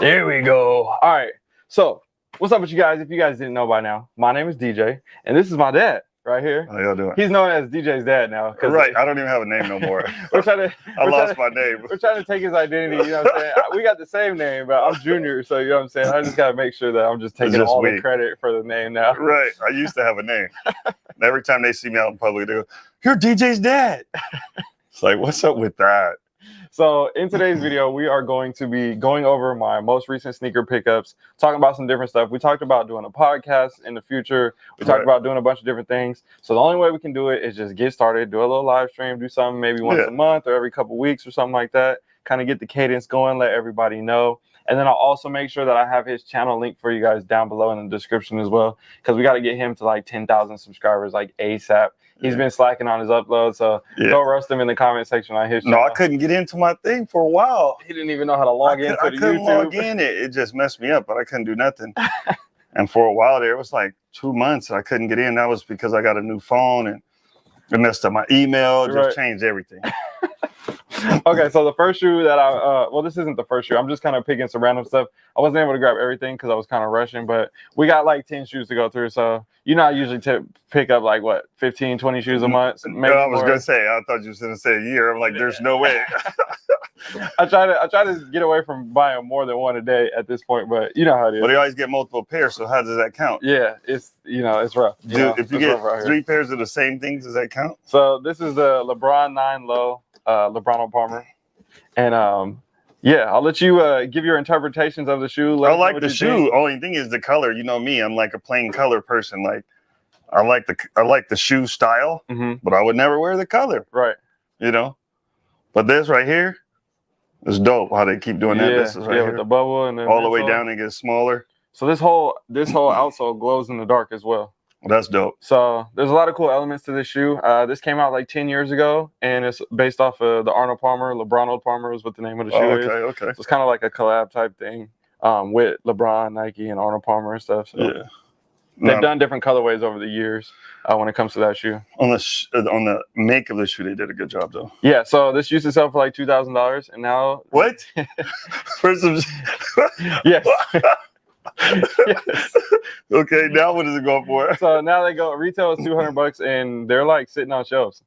There we go. All right. So, what's up with you guys? If you guys didn't know by now, my name is DJ, and this is my dad right here. How y'all doing? He's known as DJ's dad now. Right. I don't even have a name no more. We're trying to. I lost trying my name. We're trying to take his identity. You know what I'm saying? we got the same name, but I'm Junior, so you know what I'm saying. I just gotta make sure that I'm just taking just all the credit for the name now. Right. I used to have a name. And Every time they see me out in public, they go, You're DJ's dad. It's like, what's up with that? So in today's video, we are going to be going over my most recent sneaker pickups, talking about some different stuff. We talked about doing a podcast in the future. We talked Right. about doing a bunch of different things. So the only way we can do it is just get started, do a little live stream, do something maybe once Yeah. a month or every couple weeks or something like that. Kind of get the cadence going, let everybody know. And then I'll also make sure that I have his channel link for you guys down below in the description as well, because we got to get him to like 10,000 subscribers like ASAP. He's Yeah. been slacking on his upload, so Yeah. go roast him in the comment section on his No, I couldn't get into my thing for a while. He didn't even know how to log I, could, into I couldn't YouTube. log in. It, it just messed me up, but I couldn't do nothing. and for a while there, it was like two months I couldn't get in. That was because I got a new phone and it messed up my email, just Right. changed everything. okay, so the first shoe that I uh well this isn't the first shoe. I'm just kind of picking some random stuff. I wasn't able to grab everything because I was kind of rushing, but we got like 10 shoes to go through. So you know I usually t- pick up like what 15, 20 shoes a month. No, I was more. gonna say, I thought you was gonna say a year. I'm like, there's no way. I try to I try to get away from buying more than one a day at this point, but you know how it is. but they always get multiple pairs, so how does that count? yeah, it's you know it's rough. you Dude, know, if you get here. three pairs of the same things, does that count? So this is the LeBron Nine Low, uh, LeBron Palmer, and um, yeah, I'll let you uh, give your interpretations of the shoe. Let I like the shoe. think. Only thing is the color. You know me, I'm like a plain color person. Like I like the I like the shoe style, Mhm, but I would never wear the color. Right. You know. But this right here is dope. How they keep doing that. yeah, This is right yeah, here. with the bubble and then all the way down and gets smaller. So this whole this whole outsole glows in the dark as well. That's dope. So there's a lot of cool elements to this shoe. Uh, this came out like 10 years ago, and it's based off of the Arnold Palmer. LeBron Old Palmer is what the name of the shoe Oh, is. okay, okay. So it's kind of like a collab type thing um, with LeBron, Nike, and Arnold Palmer and stuff. So Yeah. They've done different colorways over the years uh, when it comes to that shoe. on the sh- uh, on the make of the shoe, they did a good job though. Yeah, so this used to sell for like two thousand dollars, and now What? For some. yes, yes. okay, now what is it going for? So now they go retail is two hundred bucks, and they're like sitting on shelves.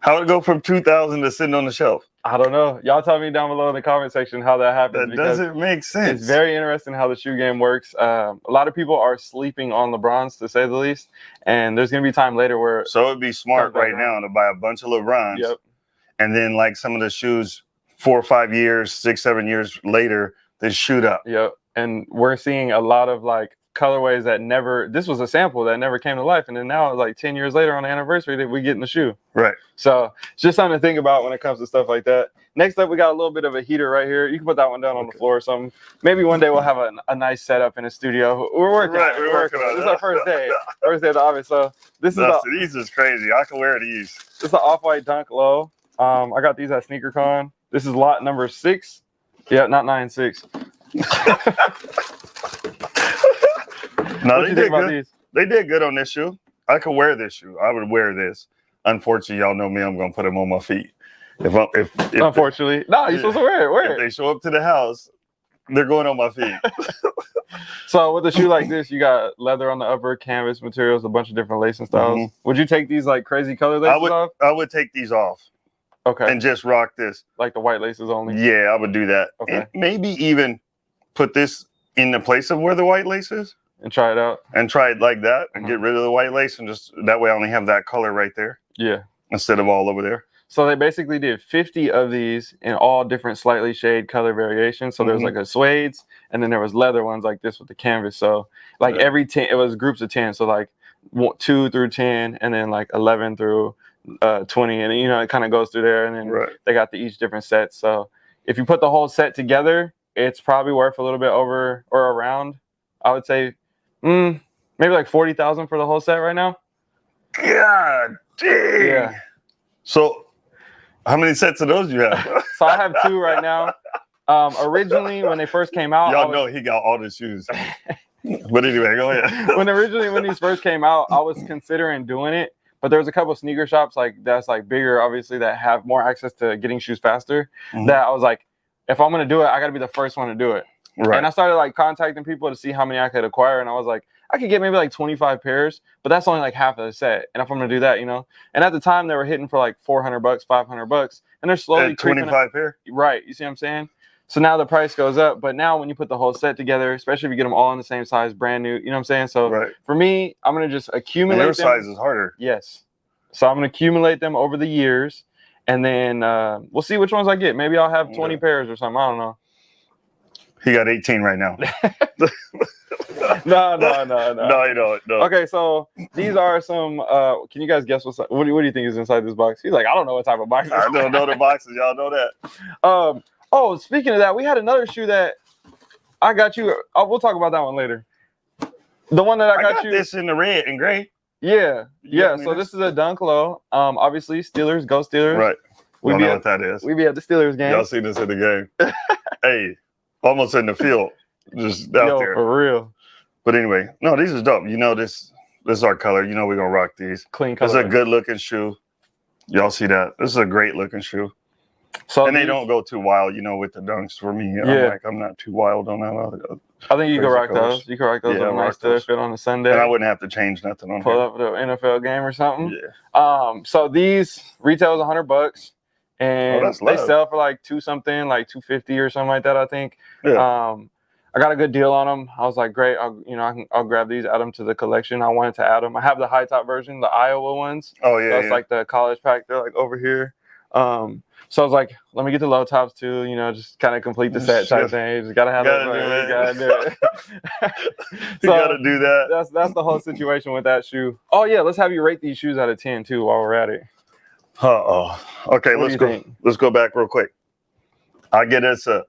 How it go from two thousand to sitting on the shelf? I don't know. Y'all tell me down below in the comment section how that happens. That doesn't make sense. It's very interesting how the shoe game works. Um, a lot of people are sleeping on LeBrons, to say the least, and there's gonna be time later where so it'd be smart right now to buy a bunch of LeBrons, yep, and then like some of the shoes, four or five years, six, seven years later, they shoot up. yep, and we're seeing a lot of like colorways that never. This was a sample that never came to life, and then now like ten years later on the anniversary that we get in the shoe. Right. So it's just something to think about when it comes to stuff like that. Next up, we got a little bit of a heater right here. You can put that one down on the floor or something. Maybe one day we'll have a, a nice setup in the studio. We're working Right, on it. we're We're working working on it. This is our first day. First day of the office. So this is No, a, these is crazy. I can wear these. this is an off-white dunk low. Um, I got these at SneakerCon. This is lot number six. Yeah, not nine six. No, what they did good. these? They did good on this shoe. I could wear this shoe. I would wear this. Unfortunately, y'all know me. I'm gonna put them on my feet. If I, if if, Unfortunately, no, you're supposed to wear it. Wear it. they show up to the house, they're going on my feet. So with a shoe like this, you got leather on the upper, canvas materials, a bunch of different lacing styles. Mhm. Would you take these like crazy color laces would- off? I would take these off Okay, and just rock this. like the white laces only. Yeah, I would do that. Okay. And maybe even put this in the place of where the white lace is and try it out. and try it like that and Mhm. get rid of the white lace and just that way I only have that color right there Yeah. instead of all over there. So they basically did 50 of these in all different slightly shade color variations. So there was like a suedes, and then there was leather ones like this with the canvas. So like Yeah. every 10, it was groups of 10. So like one- two through 10, and then like 11 through uh, 20. And you know, it kind of goes through there. And then Right. they got the each different set. So if you put the whole set together, it's probably worth a little bit over or around, I would say, mm, maybe like 40,000 for the whole set right now. God dang. Yeah. So how many sets of those do you have? So I have two right now. Um, originally, when they first came out, Y'all was- know he got all the shoes. but anyway, go ahead. when originally when these first came out, I was considering doing it, but there was a couple of sneaker shops like that's like bigger, obviously that have more access to getting shoes faster. Mhm. That I was like, if I'm gonna do it, I gotta be the first one to do it. Right. And I started like contacting people to see how many I could acquire, and I was like, I could get maybe like 25 pairs, but that's only like half of the set. And if I'm gonna do that, you know, and at the time they were hitting for like 400 bucks, 500 bucks, and they're slowly up. 25 pair. Right. You see what I'm saying? So now the price goes up, but now when you put the whole set together, especially if you get them all in the same size, brand new, you know what I'm saying? So Right. for me, I'm gonna just And accumulate them. size is harder. Yes. So I'm gonna accumulate them over the years, and then uh, we'll see which ones I get. Maybe I'll have 20 Yeah. pairs or something. I don't know. He got 18 right now. No, no, no, no. No, you don't. No. Okay, so these are some. Uh, can you guys guess what's what do, what do you think is inside this box? He's like, I don't know what type of box. I don't know the boxes. Y'all know that. Um. Oh, speaking of that, we had another shoe that I got you. Oh, we'll talk about that one later. The one that I I got, got you. this in the red and gray. Yeah, You yeah. So this? is a Dunk Low. Um, obviously Steelers, go Steelers. Right. We don't be know at, what that is. we be at the Steelers game. Y'all seen this in the game. hey, almost in the field. Just out Yo, there. for real. But anyway, no, these is dope. You know this this is our color. You know we're gonna rock these. Clean This is a good looking shoe. Y'all see that? This is a great looking shoe. So and they don't go too wild, you know, with the dunks for me. I'm Yeah. like, I'm not too wild on that. I think you can rock colors. those. You can rock those. Yeah, Yeah, I'll nice those. fit on a Sunday. And I wouldn't have to change nothing on pull here. up the NFL game or something. Yeah. Um, so these retail is hundred bucks, and Oh, they sell for like two something, like two fifty or something like that. I think. Yeah. Um, I got a good deal on them. I was like, great. I'll, you know, I can, I'll grab these, add them to the collection. I wanted to add them. I have the high top version, the Iowa ones. Oh yeah. That's yeah. like the college pack. They're like over here. Um, so I was like, let me get the low tops too. You know, just kind of complete the set type thing. You just gotta have Gotta those, You gotta do it. you gotta do that. that's that's the whole situation with that shoe. Oh yeah, let's have you rate these shoes out of ten too while we're at it. Uh oh. Okay, What let's go. think? Let's go back real quick. I get us a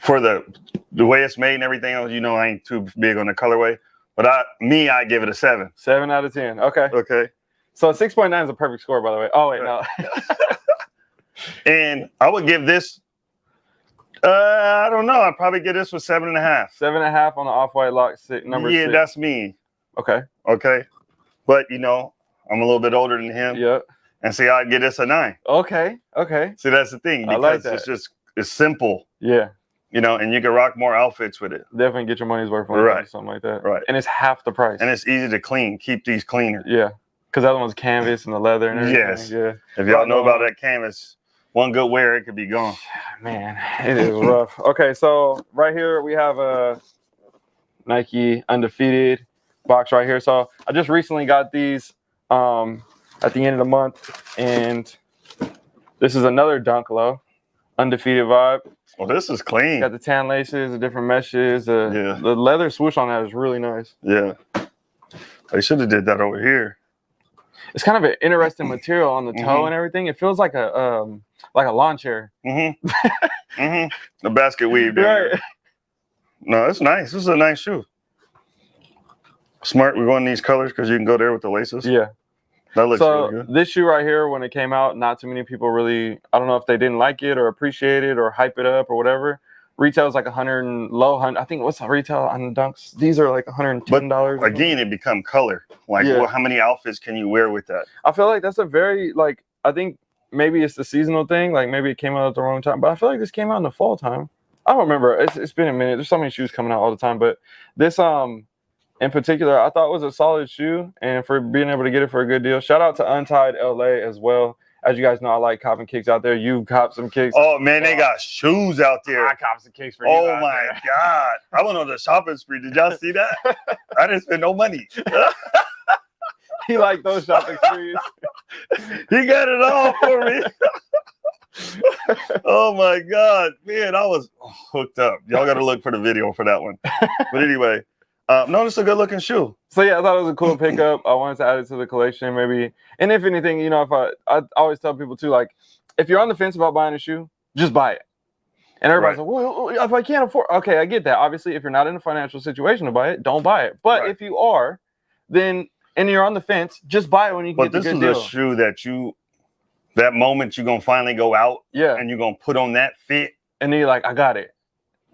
for the the way it's made and everything else. You know, I ain't too big on the colorway, but I me I give it a seven. Seven out of ten. Okay. Okay, So six point nine is a perfect score, by the way. Oh wait, no. and I would give this. Uh, I don't know. I'd probably give this with seven and a half. Seven and a half on the off white lot six, number yeah, six. that's me. okay. Okay, but you know, I'm a little bit older than him, Yep. And see, I'd give this a nine. Okay. Okay. See, that's the thing I because like it's just it's simple, Yeah. you know, and you can rock more outfits with it, Definitely get your money's worth on it Right. something like that. Right. And it's half the price. and it's easy to clean. Keep these cleaner. yeah. Because the other one's canvas and the leather and everything. Yes. Yeah. If y'all know about that canvas, one good wear, it could be gone. Man, it is rough. Okay, so right here we have a Nike undefeated box right here. So I just recently got these um, at the end of the month, and this is another Dunk Low undefeated vibe. Well, this is clean. Got the tan laces, the different meshes. The, Yeah. the leather swoosh on that is really nice. Yeah. They should have did that over here. It's kind of an interesting material on the toe Mhm. and everything. It feels like a um, like a lawn chair. Mm-hmm. mm-hmm. The basket weave. down Right. No, it's nice. This is a nice shoe. Smart. We're going these colors because you can go there with the laces. Yeah. That looks so really good. this shoe right here, when it came out, not too many people really. I don't know if they didn't like it or appreciate it or hype it up or whatever. Retail is like a hundred and low hundred. I think what's the retail on the dunks? These are like hundred and ten dollars. Again, it become color. Like, Yeah. well, how many outfits can you wear with that? I feel like that's a very like. I think maybe it's the seasonal thing. Like maybe it came out at the wrong time, but I feel like this came out in the fall time. I don't remember. It's, it's been a minute. There's so many shoes coming out all the time, but this um in particular, I thought was a solid shoe, and for being able to get it for a good deal. Shout out to Untied LA as well. As you guys know, I like copping kicks out there. You've copped some kicks. Oh man, they got shoes out there. I copped some kicks for you. Oh my there. god! I went on the shopping spree. Did y'all see that? I didn't spend no money. He liked those shopping sprees. he got it all for me. oh my god, man, I was hooked up. Y'all got to look for the video for that one. But anyway, uh, no, it's a good looking shoe. So yeah, I thought it was a cool pickup. I wanted to add it to the collection, maybe. And if anything, you know, if I I always tell people too, like, if you're on the fence about buying a shoe, just buy it. And everybody's Right. like, well, if I can't afford, okay, I get that. Obviously, if you're not in a financial situation to buy it, don't buy it. But Right. if you are, then and you're on the fence, just buy it when you can But get this the is good a deal. shoe that you, that moment you're gonna finally go out yeah, and you're gonna put on that fit. and then you're like, I got it.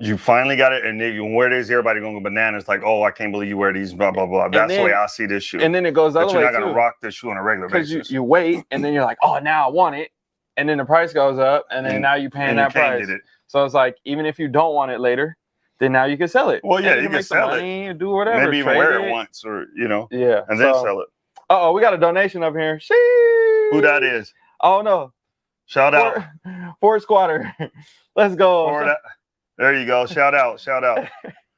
You finally got it, and then you wear this. Everybody gonna go bananas. Like, oh, I can't believe you wear these. Blah blah blah. That's the way I see this shoe. And then it goes the other you're way not gonna rock this shoe on a regular Because you, basis. you wait, and then you're like, oh, now I want it. and then the price goes up, and then And- now you're paying and you that can't price. it. So it's like even if you don't want it later, then now you can sell it. Well, yeah, And you can make some sell it. money and do whatever. Maybe even wear it once or you know, Yeah, and then so, sell it. Oh, we got a donation up here. Sheesh. Who that is? Oh no, Shout out. Ford, Squatter. Let's go. Ford, uh, there you go. Shout out. Shout out.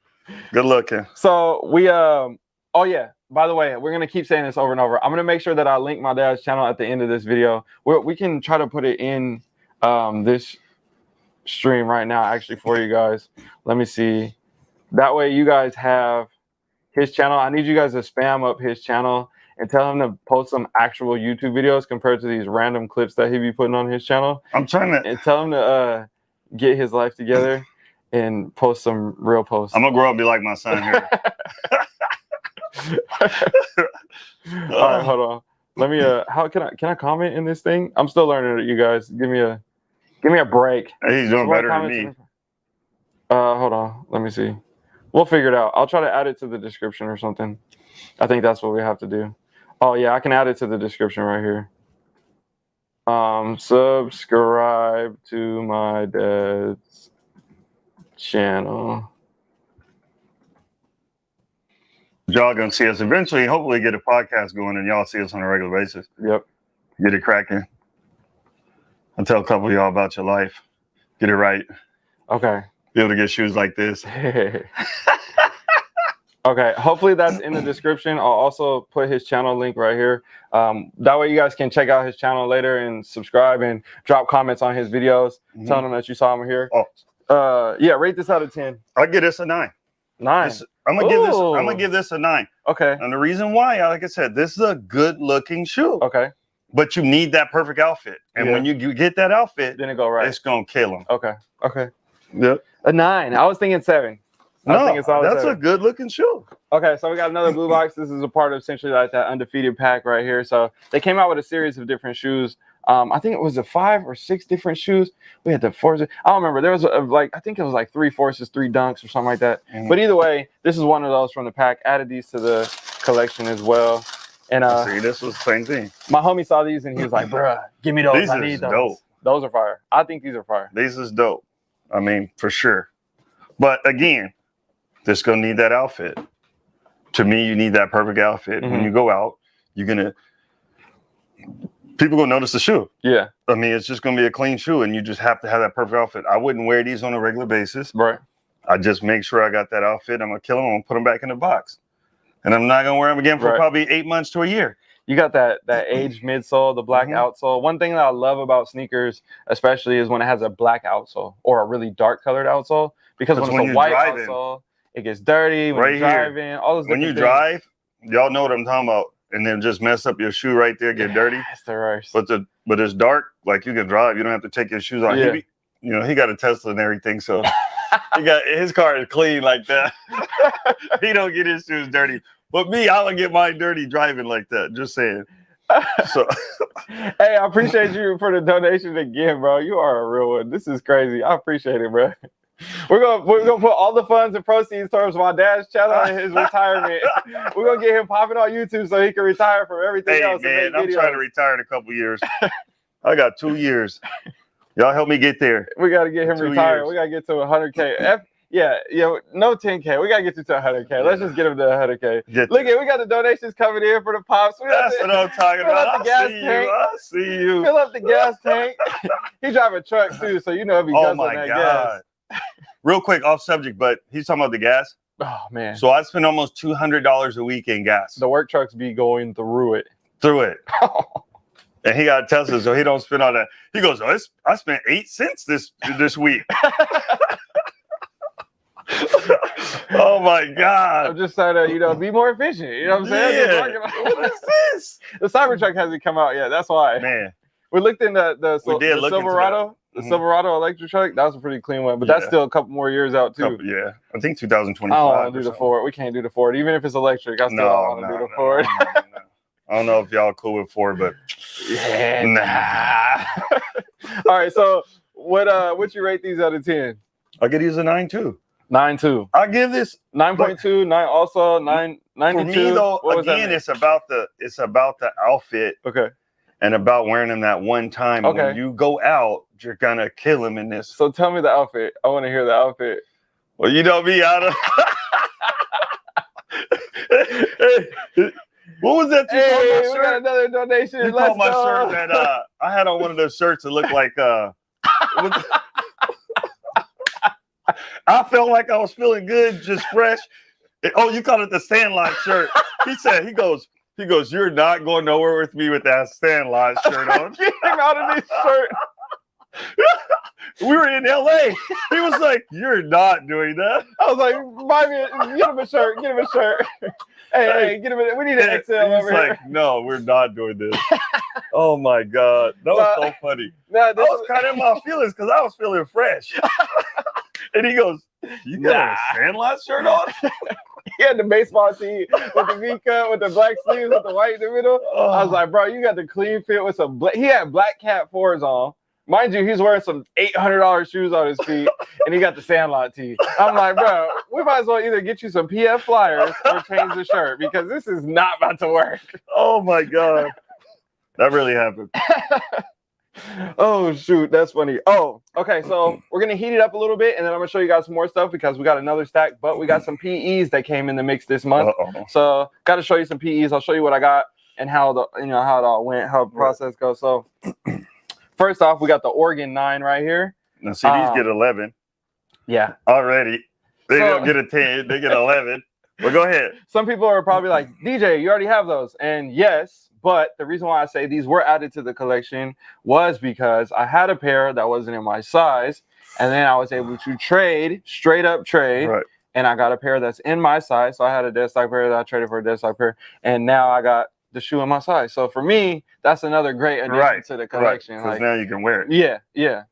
Good looking. So we um oh yeah, by the way, we're gonna keep saying this over and over. I'm gonna make sure that I link my dad's channel at the end of this video. we we can try to put it in um this stream right now actually for you guys. Let me see. That way you guys have his channel. I need you guys to spam up his channel and tell him to post some actual YouTube videos compared to these random clips that he be putting on his channel. I'm trying to. And tell him to uh get his life together and post some real posts. I'm gonna grow up and be like my son here. All right, hold on. Let me uh how can I can I comment in this thing? I'm still learning it, you guys. Give me a give me a break. He's doing better than me. in Uh hold on. Let me see. We'll figure it out. I'll try to add it to the description or something. I think that's what we have to do. Oh yeah, I can add it to the description right here. Um subscribe to my dad's channel. Y'all gonna see us eventually. Hopefully, get a podcast going and y'all see us on a regular basis. Yep. Get it cracking. I'll tell a couple of y'all about your life. Get it right. Okay. Be able to get shoes like this. okay, hopefully that's in the description. I'll also put his channel link right here. Um, that way you guys can check out his channel later and subscribe and drop comments on his videos, Mhm. telling them that you saw him here. Oh. Uh, yeah, rate this out of 10. I'll give this a nine. Nine. This- I'm gonna give this. I'm gonna give this a nine. Okay. And the reason why, like I said, this is a good looking shoe, Okay. but you need that perfect outfit. And Yeah. when you, you get that outfit, Didn't go right. it's gonna kill them. Okay. Okay. Yep. A nine. I was thinking seven. I No, that's seven. a good looking shoe. Okay, so we got another blue box. This is a part of essentially like that undefeated pack right here. So they came out with a series of different shoes. Um, I think it was a five or six different shoes. We had the forces. I don't remember. There was a, like I think it was like three forces, three dunks, or something like that. But either way, this is one of those from the pack. Added these to the collection as well. And uh, see, this was the same thing. my homie saw these and he was like, "Bruh, give me those. These I need those. dope. Those are fire. I think these are fire." These is dope. I mean, for sure. But again, this gonna need that outfit. To me, you need that perfect outfit. When Mhm. you go out, you're gonna people gonna notice the shoe. Yeah. I mean, it's just gonna be a clean shoe, and you just have to have that perfect outfit. I wouldn't wear these on a regular basis. Right. I just make sure I got that outfit. I'm gonna kill them. I'm gonna put them back in the box, and I'm not gonna wear them again for Right. probably eight months to a year. you got that that aged midsole, the black Mhm. outsole. One thing that I love about sneakers, especially, is when it has a black outsole or a really dark colored outsole. Because when Because it's when a white driving- outsole, it gets dirty. When Right you're here. driving, all those When you things. drive, y'all know what I'm talking about, and then just mess up your shoe right there, get dirty. It's the worst. But the but it's dark, like you can drive. You don't have to take your shoes off. Yeah. be- you know, he got a Tesla and everything, so he got his car is clean like that. he don't get his shoes dirty. But me, I would get mine dirty driving like that. Just saying. So hey, I appreciate you for the donation again, bro. You are a real one. This is crazy. I appreciate it, bro. We're gonna we're gonna put all the funds and proceeds towards my dad's channel and his retirement. we're gonna get him popping on YouTube so he can retire from everything hey else. man, I'm videos. trying to retire in a couple years. I got two years. Y'all help me get there. We got to get him Two retired. years. We got to get to 100k. F, yeah, yeah, no 10k. We got to get you to 100k. Let's just get him to 100k. Get Look at, we got the donations coming in for the pops. We That's to what I'm talking fill up about. the I gas see tank. you. I see you. fill up the gas tank. he drive a truck too, so you know if he Oh my that god. Real quick, off subject, but he's talking about the gas. Oh man, So I spend almost two hundred dollars a week in gas the work trucks be going through it. through it. Oh. And he got Tesla, so he don't spend all that. He goes, oh, I spent eight cents this this week. oh my god! I'm just trying to, you know, be more efficient. You know what I'm saying? Yeah. What is this? the Cybertruck hasn't come out yet. That's why. Man, We looked in the the, We did the look Silverado, the Mhm. Silverado electric truck. That was a pretty clean one, but that's still a couple more years out too. couple- yeah. I think I 2025. don't want to do the something. Ford. We can't do the Ford, even if it's electric. I still No, don't want no, to do no, the Ford. no, no. I don't know if y'all cool with Ford, but Yeah, nah. All right, so what uh what you rate these out of ten? I'll get these a nine too. Nine two. I'll give this Nine point two, nine also nine for me though. Again, it's about the it's about the outfit Okay. And about wearing them that one time. Okay. When you go out, you're gonna kill him in this. So tell me the outfit. I want to hear the outfit. Well, you know me out of. what was that? You Hey, we got another donation. You Let's my go. shirt that uh, I had on one of those shirts that looked like uh. I felt like I was feeling good, just fresh. Oh, you called it the Sandlot shirt. He said, he goes, he goes, you're not going nowhere with me with that Sandlot shirt on. Get him out of this shirt. we were in LA. He was like, you're not doing that. I was like, buy me, a, get him a shirt, get him a shirt. hey, hey, get him a, we need an XL He's over like, here. no, we're not doing this. oh my God. That was so funny. Nah, I was kind of in my feelings because I was feeling fresh. and he goes, You got Nah. a Sandlot shirt on? he had the baseball tee with the V cut, with the black sleeves, with the white in the middle. I was like, bro, you got the clean fit with some. Bla-. He had black cat fours on. Mind you, he's wearing some eight hundred dollars shoes on his feet, and he got the Sandlot tee. I'm like, bro, we might as well either get you some PF flyers or change the shirt because this is not about to work. oh my God. That really happened. oh shoot, that's funny. Oh, okay, so we're gonna heat it up a little bit, and then I'm gonna show you guys some more stuff because we got another stack, but we got some PEs that came in the mix this month. Uh-oh. So got to show you some PEs. I'll show you what I got and how the you know how it all went, how the process goes. So first off, we got the Oregon nine right here. Now, see, these Um, get 11 Yeah. already. They So- don't get a 10, they get 11. But go ahead. Some people are probably like, DJ, you already have those. And yes, but the reason why I say these were added to the collection was because I had a pair that wasn't in my size, and then I was able to trade, straight up trade. Right. and I got a pair that's in my size. So I had a dead stock pair that I traded for a dead stock pair, and now I got the shoe in my size. So for me, that's another great addition Right, to the Right. collection. Because Like, now you can wear it. yeah, yeah.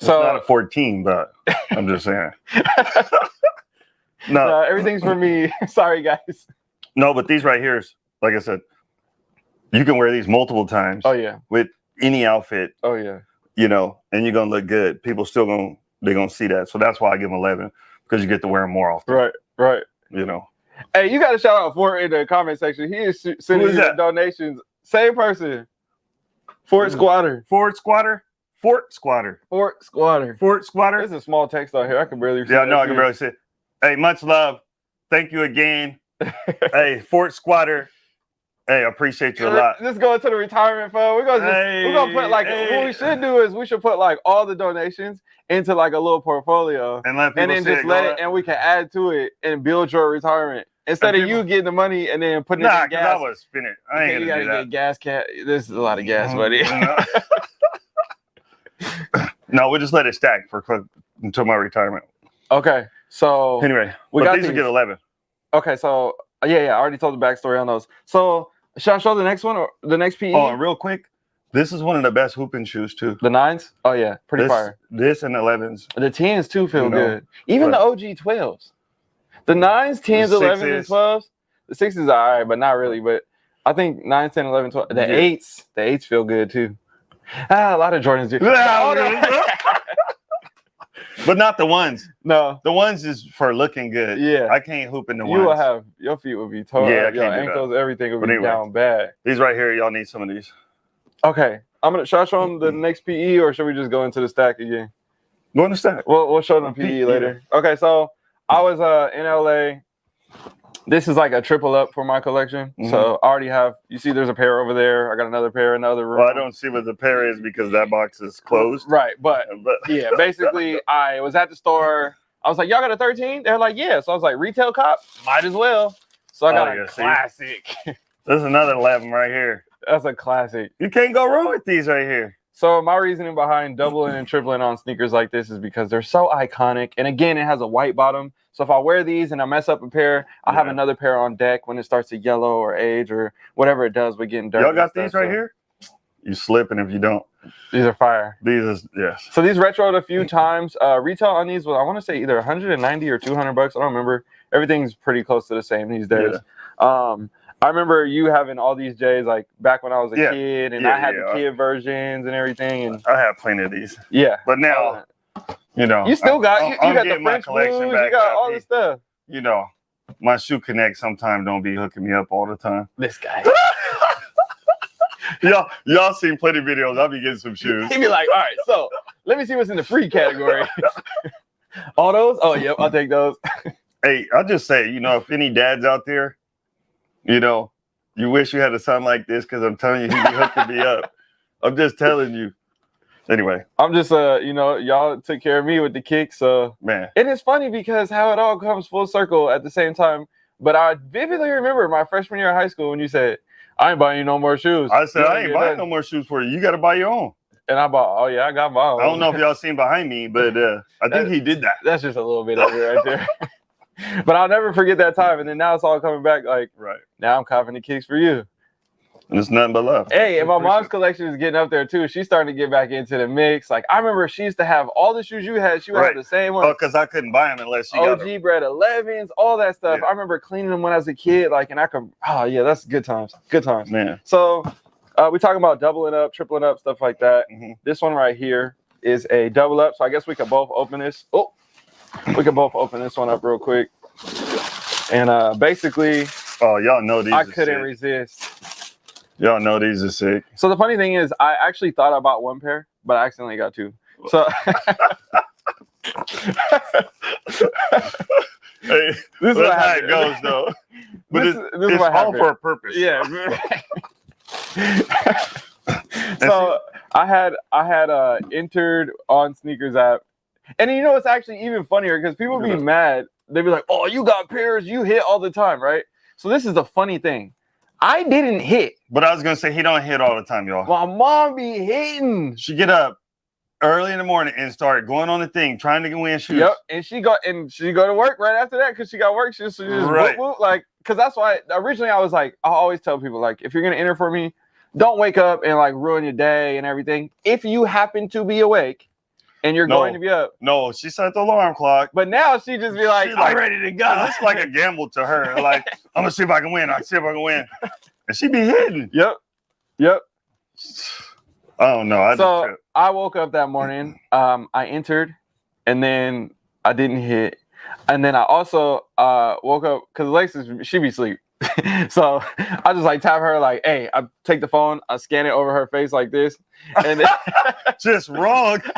So it's not a 14, but I'm just saying. no, uh, everything's for me. Sorry, guys. no, but these right here is, like I said, you can wear these multiple times Oh yeah, with any outfit, oh yeah. you know, and you're gonna look good. People still gonna they're gonna see that. So that's why I give them 11 because you get to wear them more often. Right, right. You know. Hey, you got to shout out Fort in the comment section. He is sending is donations. Same person. Fort? Squatter. Fort squatter, Fort squatter, Fort Squatter. Fort squatter. There's a small text on here. I can barely. see Yeah, no, I can barely it. Hey, much love. Thank you again. hey, Fort Squatter. Hey, I appreciate you a lot. Let's go into the retirement fund. We're gonna just, we're gonna put Hey, like what we should do is we should put like all the donations into like a little portfolio And let people and then just it let it and we can add to it and build your retirement instead And of you getting the money and then putting it Nah, in because I gas. was spinning. I ain't you gonna gotta do get gas cat. This is a lot of gas, that. buddy. No, we'll just let it stack for for- until my retirement. okay, so Anyway, we but got these will these. get 11. Okay, so yeah, yeah, I already told the backstory on those. So should I show the next one or the next PE? Oh, and real quick, this is one of the best hooping shoes too. the nines? Oh yeah, pretty this, fire. This and 11s. The tens too feel You know, good. Even the OG twelves. The nines, tens, elevens, and twelves. The sixes are all right, but not really. But I think 9, 10, 11, 12. The Yeah. eights, the eights feel good too. Ah, a lot of Jordans do. But not the ones. no. The ones is for looking good. Yeah. I can't hoop in the You ones. You will have your feet will be total. Yeah, I your can't do that. ankles, everything will But be anyway. down bad. These right here, y'all need some of these. Okay. I'm gonna should I show them the next PE or should we just go into the stack again? Go in the stack. We'll we'll show them PE later. Okay, so I was uh in LA. This is like a triple up for my collection. Mm-hmm. So I already have you see there's a pair over there. I got another pair in the other room. Well, I don't see what the pair is because that box is closed. Right, but But yeah, basically I was at the store. I was like, Y'all got a 13? They're like, Yeah. So I was like, retail cop, might as well. So I oh, got Oh, a yeah, see? classic. there's another 11 right here. That's a classic. You can't go wrong with these right here. So my reasoning behind doubling and tripling on sneakers like this is because they're so iconic. And again, it has a white bottom. So if I wear these and I mess up a pair, I have Yeah. another pair on deck when it starts to yellow or age or whatever it does with getting dirty. Y'all and got stuff. these right So here? You slipping if you don't. These are fire. These is yes. So these retroed a few times. Uh, retail on these was I want to say either 190 or 200 bucks. I don't remember. Everything's pretty close to the same these days. Um, I remember you having all these J's like back when I was a Yeah. kid, and Yeah, I had yeah. the kid versions and everything. And I have plenty of these. yeah, But now, Uh, you know. you still got I'm- you, you I'm got the getting my French collection blues. You got all the stuff. You know, my shoe connect sometimes don't be hooking me up all the time. This guy. y'all, y'all seen plenty of videos. I'll be getting some shoes. He'd be like, all right, so let me see what's in the free category. All those? Oh, yep, I'll take those. Hey, I'll just say, you know, if any dads out there, you know, you wish you had a son like this because I'm telling you, he be hooking me up. I'm just telling you. Anyway, I'm just, uh, you know, y'all took care of me with the kicks. So, man, and it's funny because how it all comes full circle at the same time. But I vividly remember my freshman year of high school when you said, I ain't buying you no more shoes. I said I ain't buying nothing." no more shoes for you. You got to buy your own. And I bought, oh, yeah, I got my own. I don't know if y'all seen behind me, but uh, I think he did that. That's just a little bit of it right there. but I'll never forget that time. And then now it's all coming back. Like, Right. now I'm copping the kicks for you. And it's nothing but love. Hey, and my mom's collection is getting up there too. She's starting to get back into the mix. Like I remember she used to have all the shoes you had. She would Right. have the same Oh, one. because I couldn't buy them unless she got. OG bread 11s, all that stuff. Yeah. I remember cleaning them when I was a kid. Like, and I could, oh yeah, that's good times. Good times. Man. So, uh, we're talking about doubling up, tripling up, stuff like that. Mhm. This one right here is a double up. So I guess we can both open this. Oh, we can both open this one up real quick. And uh, basically, Oh, y'all know these. I couldn't sick. resist. Y'all know these are sick. So the funny thing is, I actually thought I bought one pair, but I accidentally got two. So Hey, this is that's how it goes, though. But this, it's, is- this is it's what all happened. for a purpose. yeah. so I had I had uh entered on sneakers app, and you know it's actually even funnier because people be mad. They be like, "Oh, you got pairs, you hit all the time, right?" So this is the funny thing. I didn't hit. But I was gonna say he don't hit all the time, y'all. My mom be hitting. She get up early in the morning and start going on the thing, trying to get win shoes. Yep, and she got and she go to work right after that because she got work. She just, she just Right. whoop, whoop, like because that's why originally I was like I always tell people like if you're gonna enter for me, don't wake up and like ruin your day and everything. If you happen to be awake and you're No. going to be up, No, she set the alarm clock. but now she just be like, like- I'm ready to go. It's like a gamble to her. Like, I'm gonna see if I can win. I see if I can win. And she be hitting. yep, yep. I don't know. I So. I woke up that morning. Um, I entered, and then I didn't hit, and then I also uh woke up because Alexis she be asleep. so I just like tap her like, hey, I take the phone, I scan it over her face like this, and then just wrong.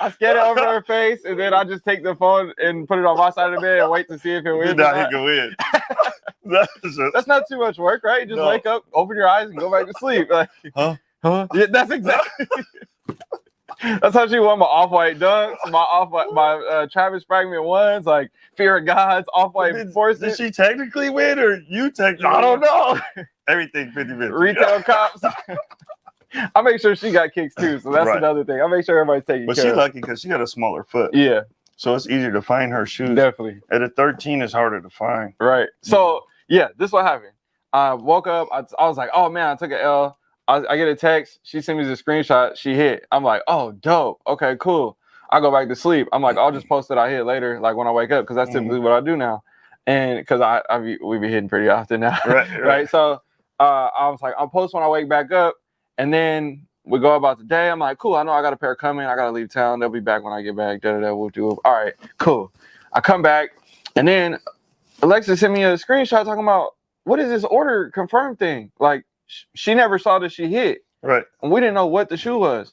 I scan it over her face, and then I just take the phone and put it on my side of the bed and wait to see if it wins. now he can win. That's just, That's not too much work, right? Just No. wake up, open your eyes, and go back to sleep. Like, Huh? Huh? Yeah, that's exactly. That's how she won my off-white dunks, my off-white, my uh, Travis Fragment ones, like Fear of Gods, off-white did, forces. did she technically win or you technically? I don't know. Everything 50 50. Retail cops. I make sure she got kicks too, so that's Right. another thing. I make sure everybody's taking But care. she of. lucky because she got a smaller foot. Yeah, So it's easier to find her shoes. definitely. At a 13, it's harder to find. Right. So yeah, this is what happened. I woke up. I, I was like, oh man, I took an L. I, I get a text. She sent me the screenshot. She hit. I'm like, oh, dope. Okay, cool. I go back to sleep. I'm like, I'll just post that I hit later, like when I wake up, because that's typically what I do now. And because I, I be, we be hitting pretty often now. Right, right. So uh, I was like, I'll post when I wake back up, and then we go about the day. I'm like, cool. I know I got a pair coming. I gotta leave town. They'll be back when I get back. Da da da. Whoop. All right, cool. I come back, and then Alexa sent me a screenshot talking about what is this order confirmed thing? Like she never saw that she hit, Right. and we didn't know what the shoe was.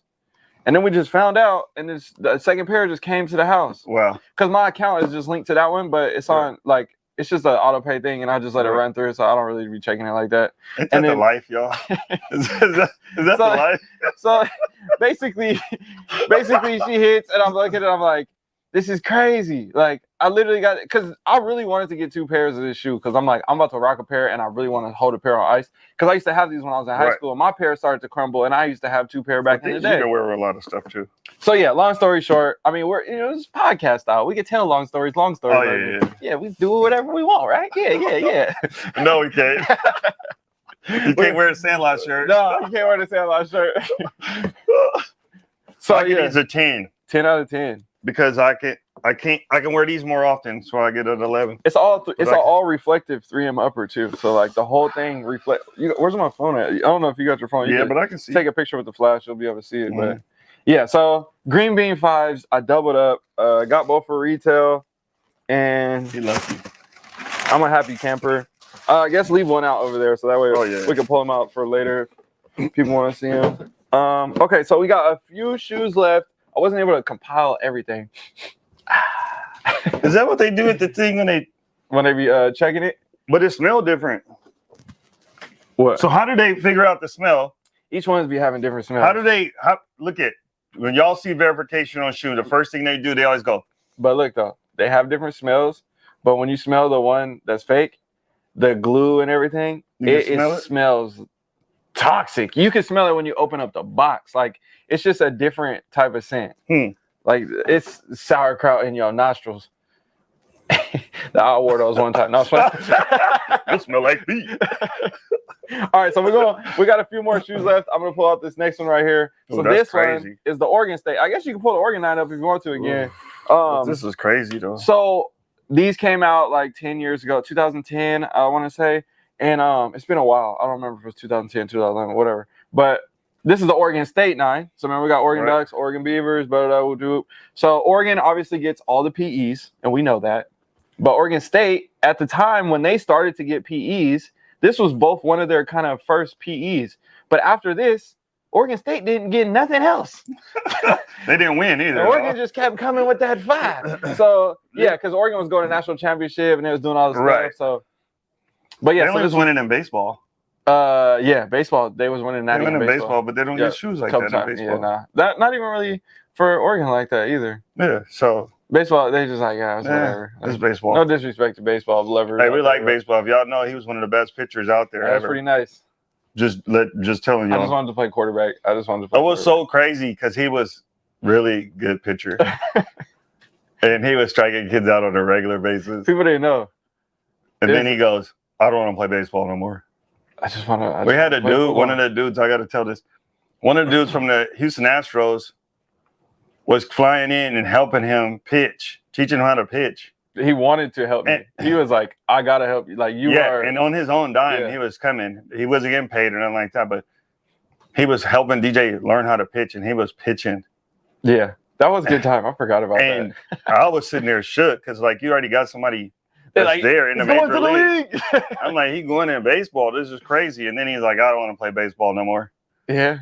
And then we just found out, and this the second pair just came to the house Wow. because my account is just linked to that one, but it's Right. on like it's just an auto pay thing, and I just let it run through, so I don't really be checking it like that. Ain't that And the life, y'all? is that, is that, is So- the life? So basically, basically she hits, and I'm looking at it, I'm like, this is crazy. Like I literally got because I really wanted to get two pairs of this shoe because I'm like I'm about to rock a pair, and I really want to hold a pair on ice because I used to have these when I was in high Right. school. and My pair started to crumble, and I used to have two pair back in the Things You day. can wear a lot of stuff too. So yeah, long story short, I mean we're you know this podcast style. We can tell long stories, long stories. Oh, yeah, this. yeah, we do whatever we want, right? Yeah, yeah, yeah. No, we can't. You can't wear a sandlot shirt. No, you can't wear the sandlot shirt. so I yeah, it's a 10 ten out of ten. Because I can I can't I can wear these more often, so I get an 11. It's all th- it's all, reflective 3M upper too. So like the whole thing reflect. You, where's my phone at? I don't know if you got your phone. You Yeah, but I can see. take a picture with the flash. You'll be able to see it. But Mhm. yeah, so green bean fives. I doubled up. Uh, got both for retail, and He lucky. I'm a happy camper. Uh, I guess leave one out over there so that way Oh, yeah. we can pull them out for later. People want to see them. Um, okay, so we got a few shoes left. I wasn't able to compile everything Is that what they do at the thing when they? when they be uh, checking it. But it smell different. What? So how do they figure out the smell? Each one's be having different smells. How do they? How look at when y'all see verification on shoes? The first thing they do, they always go, But look though, they have different smells. But when you smell the one that's fake, the glue and everything, it, it smell it? smells toxic. You can smell it when you open up the box. Like it's just a different type of scent. Hmm. Like it's sauerkraut in your nostrils. That I wore those one time. No. "It smell like feet." All right, so we're going. We got a few more shoes left. I'm gonna pull out this next one right here. Ooh, So this one is the Oregon State. I guess you can pull the Oregon nine up if you want to again. Um, this is crazy though. so these came out like 10 years ago, 2010, I want to say. And um, it's been a while. I don't remember if it was 2010, 2011, whatever. But this is the Oregon State nine. So remember, we got Oregon Right. Ducks, Oregon Beavers, blah, blah, blah, blah. So Oregon obviously gets all the PEs, and we know that. But Oregon State, at the time when they started to get PEs, this was both one of their kind of first PEs. But after this, Oregon State didn't get nothing else. They didn't win And either. Oregon just kept coming with that five. So yeah, because Oregon was going to national championship and it was doing all this Right. stuff. So, but yeah, they so was winning in baseball. uh yeah, baseball. They was winning They win in baseball. baseball, but they don't Yeah, get shoes like that in baseball. Yeah, nah. That not even really for Oregon like that either. Yeah, so Baseball, they just like yeah, it's Yeah, whatever. it's baseball. No disrespect to baseball, lever. hey, we like baseball. If y'all know, he was one of the best pitchers out there That's pretty nice. Just let, just telling you. I just wanted to play quarterback. I just wanted to. Play It was so crazy because he was really good pitcher, and he was striking kids out on a regular basis. people didn't know. And then he goes, "I don't want to play baseball no more." I just want to. We had a dude, one of the dudes. I got to tell this. One of the dudes from the Houston Astros was flying in and helping him pitch, teaching him how to pitch. He wanted to help me. And- He was like, "I gotta help you." Like you yeah, are. and on his own dime, Yeah. he was coming. He wasn't getting paid or nothing like that, but he was helping DJ learn how to pitch, and he was pitching. yeah, that was a good time. I forgot about And that. I was sitting there shook because like you already got somebody that's like, there in the major the league. league." I'm like, he going in baseball. This is crazy. And then he's like, I don't want to play baseball no more. yeah,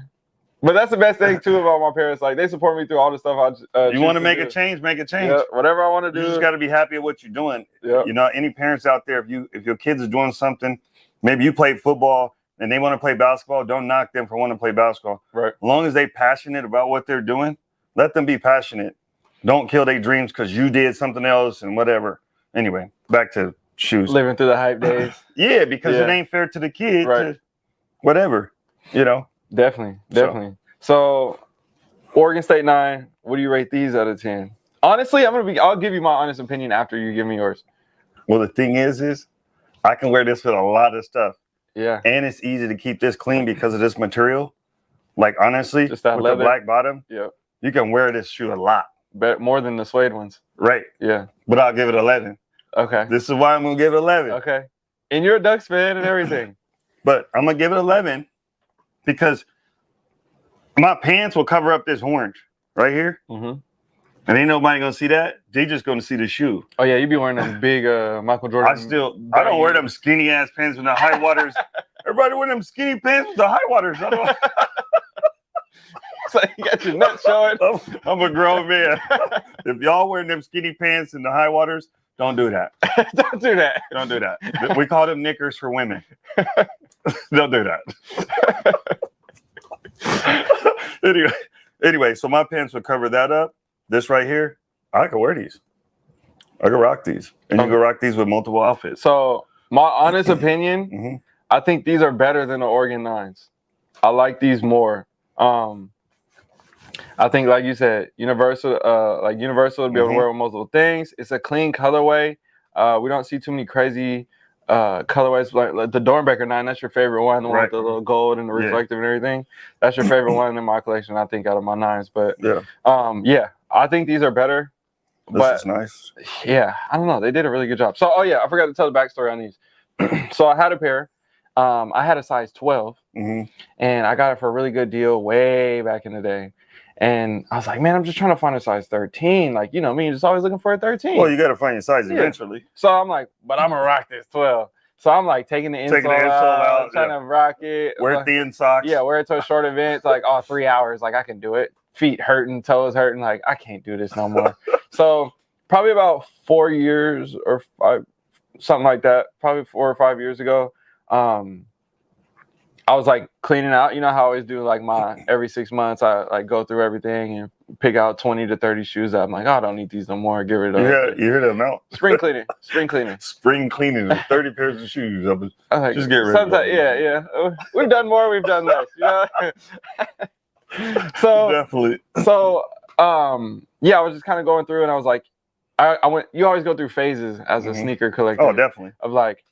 but that's the best thing too about my parents. Like they support me through all the stuff I. Uh, you want to make do. a change, make a change. Yeah, whatever I want to do. You just got to be happy at what you're doing. yeah, You know, any parents out there, if you if your kids are doing something, maybe you play football and they want to play basketball, don't knock them for wanting to play basketball. right. As long as they passionate about what they're doing, let them be passionate. Don't kill their dreams because you did something else and whatever. Anyway, back to shoes. Living through the hype days. Yeah, because it ain't fair to the kid. Right. to- whatever. You know. Definitely, definitely. So, Oregon State nine. What do you rate these out of ten? Honestly, I'm gonna be. I'll give you my honest opinion after you give me yours. Well, the thing is, is I can wear this with a lot of stuff, Yeah, and it's easy to keep this clean because of this material. Like honestly, Just that with leather. the black bottom, yeah. you can wear this shoe a lot, Bet more than the suede ones. right? Yeah. But I'll give it eleven. Okay. This is why I'm gonna give it eleven. Okay. And you're a Ducks fan and everything. But I'm gonna give it eleven because my pants will cover up this orange right here, hmm and ain't nobody gonna see that. They just gonna see the shoe. Oh yeah, you be wearing them big uh Michael Jordan. I still, I don't wear them skinny ass pants with the high waters. Everybody wear them skinny pants with the high waters. I don't, So you got your nuts showing. I'm, I'm a grown man. if y'all wearing them skinny pants and the high waters, don't do that. Don't do that. Don't do that. We call them knickers for women. don't do that. anyway, anyway, so my pants would cover that up. This right here, I could wear these. I could rock these, and you Okay. can rock these with multiple outfits. So my honest opinion, Mhm. I think these are better than the Oregon nines. I like these more. Um, I think, like you said, universal, uh, like universal to be able Mhm. to wear with multiple things. It's a clean colorway. Uh, we don't see too many crazy uh colorways like, like the Doernbecher nine. That's your favorite one, the one Right. with the little gold and the Yeah. reflective and everything. That's your favorite one in my collection. I think out of my nines, but Yeah, um, yeah, I think these are better. this but is nice. yeah, I don't know. They did a really good job. So, oh yeah, I forgot to tell the backstory on these. so I had a pair. Um, I had a size 12 hmm and I got it for a really good deal way back in the day. And I was like, man, I'm just trying to find a size 13. Like, you know me, just always looking for a 13. Well, you got to find your size Yeah. eventually. so I'm like, but I'm gonna rock this 12. So I'm like taking the insole, Taking the insole out, out, trying yeah. to rock it. Wear like- thin socks. yeah, wear it to a short event. It's like, oh, three hours. Like I can do it. Feet hurting, toes hurting. Like I can't do this no more. so probably about four years or five, something like that. Probably four or five years ago. Um, I was like cleaning out. You know how I always do like my every six months. I like go through everything and pick out twenty to thirty shoes that I'm like, oh, I don't need these no more. Get rid of. hear, you hear the amount? Spring cleaning. Spring cleaning. Spring cleaning, 30 pairs of shoes. I was- I like, Just get rid of them. Yeah, yeah. Uh, We've done more. We've done less. You know. so Definitely. so um yeah, I was just kind of going through and I was like, I, I went you always go through phases as a Mhm. sneaker collector Oh, definitely. of like,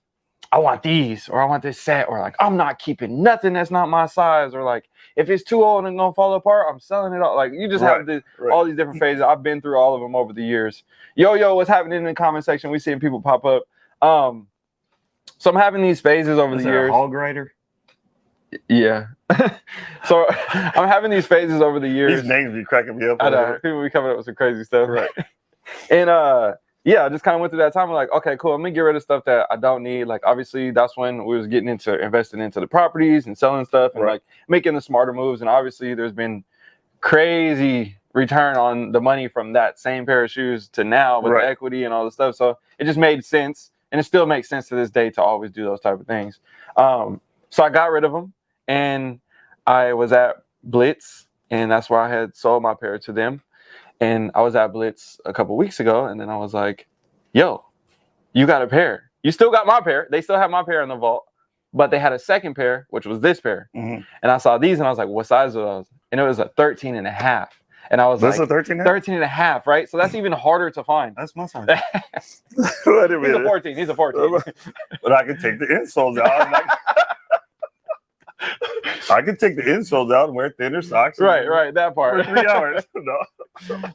I want these or I want this set, or like I'm not keeping nothing that's not my size, or like if it's too old and gonna fall apart, I'm selling it all. Like you just have Right, this, right. all these different phases. I've been through all of them over the years. Yo, yo, what's happening in the comment section? We seeing people pop up. Um so I'm having these phases over Is the that a years. hog rider? Yeah. so I'm having these phases over the years. These names be cracking me up. I know people be coming up with some crazy stuff. Right. and uh yeah, I just kind of went through that time. I'm like, okay, cool. I'm gonna get rid of stuff that I don't need. Like, obviously, that's when we was getting into investing into the properties and selling stuff and Right. like making the smarter moves. And obviously, there's been crazy return on the money from that same pair of shoes to now with Right. equity and all the stuff. So it just made sense, and it still makes sense to this day to always do those type of things. Um, so I got rid of them, and I was at Blitz, and that's where I had sold my pair to them. And I was at Blitz a couple weeks ago, and then I was like, "Yo, you got a pair. You still got my pair. They still have my pair in the vault, but they had a second pair, which was this pair. Mhm. And I saw these, and I was like, what size are those? And it was a 13 and a half. And I was That's like, a 13 now? 13 and a half, right? So that's even harder to find. That's my size. he's Wait a a 14. He's a 14. But I can take the insoles out. I, could take the insoles out and wear thinner mm. socks. right, right. That part. three hours. No.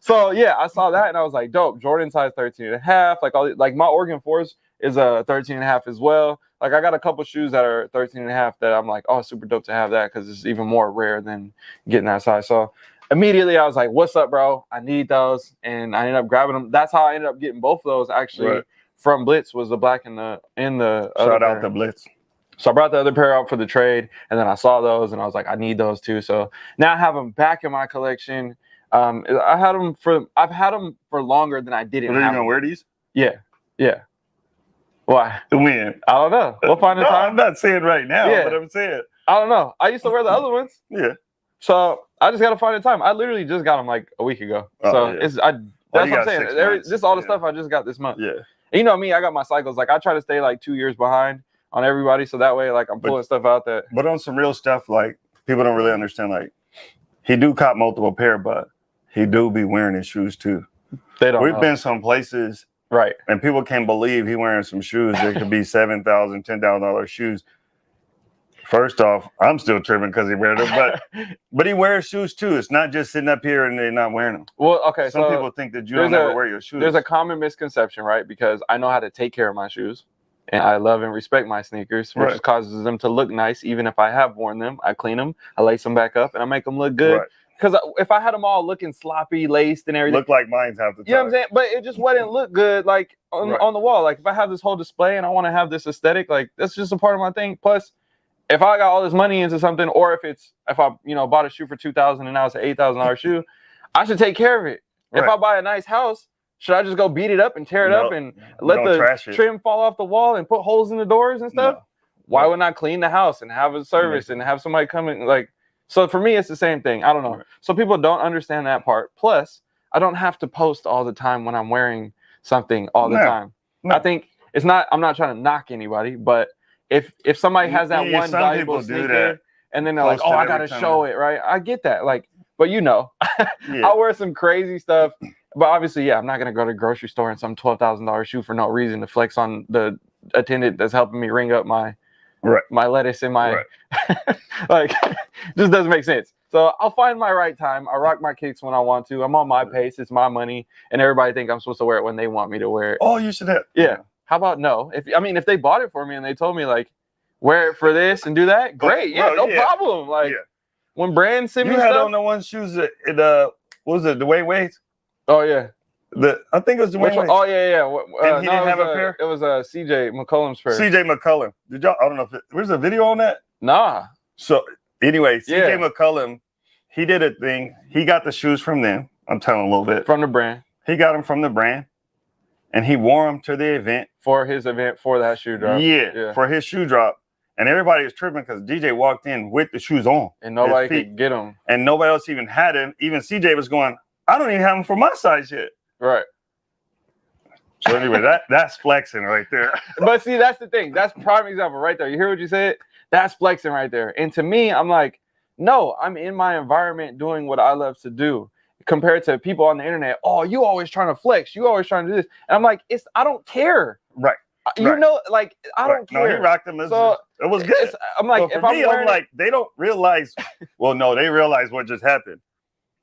so yeah, I saw that and I was like, dope. Jordan size 13 and a half. Like all like my Oregon Force is a 13 and a half as well. Like I got a couple shoes that are 13 and a half that I'm like, oh, super dope to have that because it's even more rare than getting that size. So immediately I was like, what's up, bro? I need those. And I ended up grabbing them. That's how I ended up getting both of those actually Right. from Blitz was the black and the in the Shout out to Blitz. So I brought the other pair out for the trade, and then I saw those, and I was like, I need those too. So now I have them back in my collection. Um, I had them for I've had them for longer than I Are didn't you have. gonna them. wear these? Yeah, yeah. Why? To win. I don't know. We'll find the No, time. I'm not saying right now, Yeah. but I'm saying, I don't know. I used to wear the other ones, yeah. so I just gotta find a time. I literally just got them like a week ago. Oh, so yeah. it's I. That's you what I'm saying. Every, this all the Yeah. stuff I just got this month. Yeah. And you know me, I got my cycles. Like I try to stay like two years behind on everybody, so that way like I'm But- pulling stuff out that But on some real stuff, like people don't really understand. Like he do cop multiple pair, but he do be wearing his shoes too. they don't. We've know. been some places right. and people can't believe he wearing some shoes that could be seven thousand, ten thousand dollars shoes. First off, I'm still tripping because he wear them, but but he wears shoes too. It's not just sitting up here and they're not wearing them. well, okay. Some so people think that you don't ever wear your shoes. there's a common misconception, right? Because I know how to take care of my shoes and I love and respect my sneakers, which Right. causes them to look nice. Even if I have worn them, I clean them, I lace them back up, and I make them look good. Right. Because if I had them all looking sloppy, laced, and everything, look like mine's half the time. you know what I'm saying? But it just wouldn't look good, like on, Right. on the wall. Like if I have this whole display and I want to have this aesthetic, like that's just a part of my thing. Plus, if I got all this money into something, or if it's if I you know bought a shoe for two thousand and now it's an eight thousand dollar shoe, I should take care of it. If I buy a nice house, should I just go beat it up and tear it up and let the trim fall off the wall and put holes in the doors and stuff? No. Why wouldn't I clean the house and have a service and have somebody come in? Like, so for me, it's the same thing. I don't know. Right. So people don't understand that part. Plus, I don't have to post all the time when I'm wearing something all the No. time. No. I think it's not. I'm not trying to knock anybody, but if if somebody has that Yeah, one valuable sneaker, and then they're like, "Oh, I gotta show it," right? I get that. Like, but you know, Yeah. I wear some crazy stuff. But obviously, yeah, I'm not gonna go to the grocery store and some twelve thousand dollar shoe for no reason to flex on the attendant that's helping me ring up my Right. my lettuce and my Right. like just doesn't make sense. So I'll find my right time. I rock my kicks when I want to. I'm on my pace. It's my money, and everybody think I'm supposed to wear it when they want me to wear it. Oh, you should have. Yeah. How about no? If I mean, if they bought it for me and they told me like, wear it for this and do that, great. Yeah, bro, no yeah. problem. Like Yeah. when brands send You me had stuff. on the one shoes that it, uh, what was it, Dwyane Wade's? Oh yeah, The I think it was Dwyane. Which one? Wade. Oh yeah, yeah. Uh, And he no, didn't have was, a uh, pair? It was uh, CJ McCollum's pair. CJ McCollum. Did y'all? I don't know if it, where's the video on that. nah, So anyway, CJ Yeah. McCollum, he did a thing. He got the shoes from them. I'm telling a little bit. from the brand He got them from the brand, and he wore them to the event. for his event for that shoe drop. Yeah, Yeah. for his shoe drop. And everybody was tripping because CJ walked in with the shoes on, and nobody could get them. and nobody else even had him. Even CJ was going, "I don't even have them for my size yet." Right. So anyway, that that's flexing right there. But see, that's the thing. That's prime example right there. You hear what you said? That's flexing right there. And to me, I'm like, no, I'm in my environment doing what I love to do. Compared to people on the internet, oh, you always trying to flex, you always trying to do this. And I'm like, it's I don't care. Right. Uh, you Right. know, like I Right. don't care. No, care. rocked them. It, So, it was good. I'm like, if for I'm me, I'm it- like, they don't realize. Well, no, they realize what just happened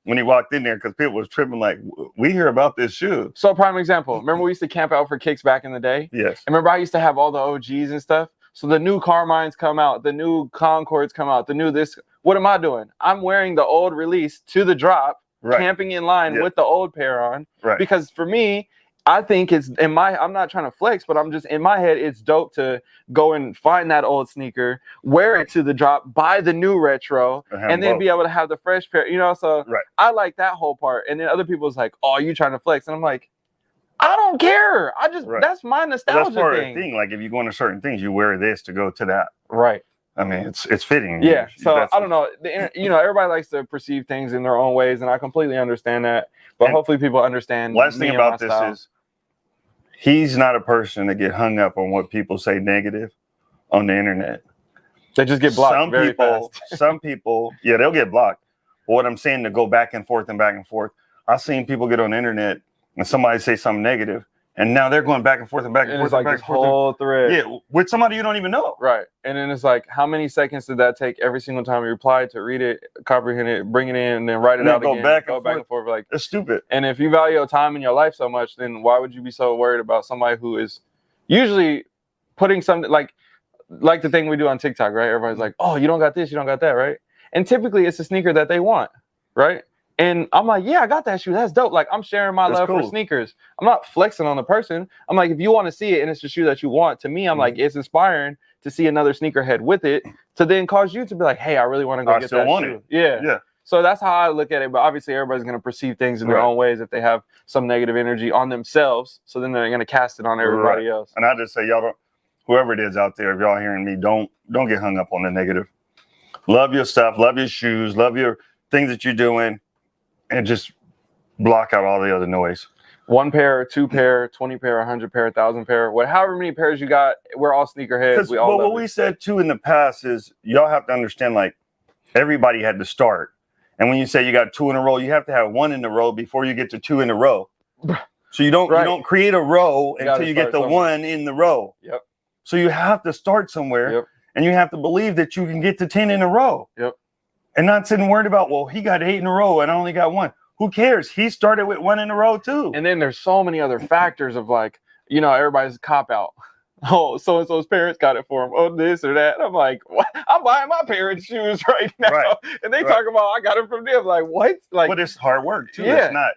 when he walked in there because people was tripping. Like, we hear about this shoe. so prime example. Remember mm-hmm. we used to camp out for kicks back in the day? Yes. And remember, I used to have all the OGs and stuff. So the new Carmines come out, the new Concords come out, the new this. What am I doing? I'm wearing the old release to the drop, Right. camping in line Yeah. with the old pair on. Right. Because for me, I think it's in my. I'm not trying to flex, but I'm just in my head. It's dope to go and find that old sneaker, wear it to the drop, buy the new retro, And and then both. be able to have the fresh pair. You know, so Right. I like that whole part. And then other people's like, "Oh, you trying to flex?" And I'm like, I don't care. I just Right. that's my nostalgia that's part thing. of the thing. Like, if you go into certain things, you wear this to go to that. Right. I mean, it's it's fitting. Yeah. You- So I don't know. The, you know, everybody likes to perceive things in their own ways, and I completely understand that. But And hopefully, people understand. Last thing about this style. is, he's not a person to get hung up on what people say negative on the internet. they just get blocked some people, some people, yeah, they'll get blocked. But what I'm saying to go back and forth and back and forth. I've seen people get on the internet and somebody say something negative, and now they're going back and forth and back and, And forth it's like this whole thread. yeah, with somebody you don't even know. Right. And then it's like, how many seconds did that take every single time you reply to read it, comprehend it, bring it in, and then write it And then out go again? back go and back forth. and forth. Like, It's stupid. and if you value your time in your life so much, then why would you be so worried about somebody who is usually putting something like like the thing we do on TikTok, right? Everybody's like, "Oh, you don't got this, you don't got that, right?" And typically, it's a sneaker that they want, right? And I'm like, "Yeah, I got that shoe. That's dope." Like, I'm sharing my That's love for sneakers. I'm not flexing on the person. I'm like, if you want to see it and it's the shoe that you want, to me, I'm like, Mm-hmm. it's inspiring to see another sneakerhead with it to then cause you to be like, "Hey, I really want to go I get still that want shoe." it. Yeah. Yeah. So that's how I look at it. But obviously, everybody's going to perceive things in their Right. own ways if they have some negative energy on themselves. So then they're going to cast it on everybody else. And I just say y'all don't whoever it is out there, if y'all hearing me, don't don't get hung up on the negative. Love your stuff, love your shoes, love your things that you're doing, and just block out all the other noise. One pair, two pair, 20 pair, 100 pair, 1,000 pair, what, however many pairs you got, we're all sneakerheads. We all well, what it. we said too in the past is y'all have to understand like everybody had to start. And when you say you got two in a row, you have to have one in a row before you get to two in a row. So you don't Right. you don't create a row You until you get the somewhere. one in the row. Yep. So you have to start somewhere Yep. and you have to believe that you can get to 10 in a row. Yep. And not sitting worried about, well, he got eight in a row and I only got one. Who cares? He started with one in a row too. And then there's so many other factors of like, you know, everybody's cop out. Oh, so and so's parents got it for him. Oh, this or that. I'm like, what? I'm buying my parents' shoes right now. Right. And they Right. talk about I got it from them. Like, what? Like, but it's hard work too. Yeah. It's not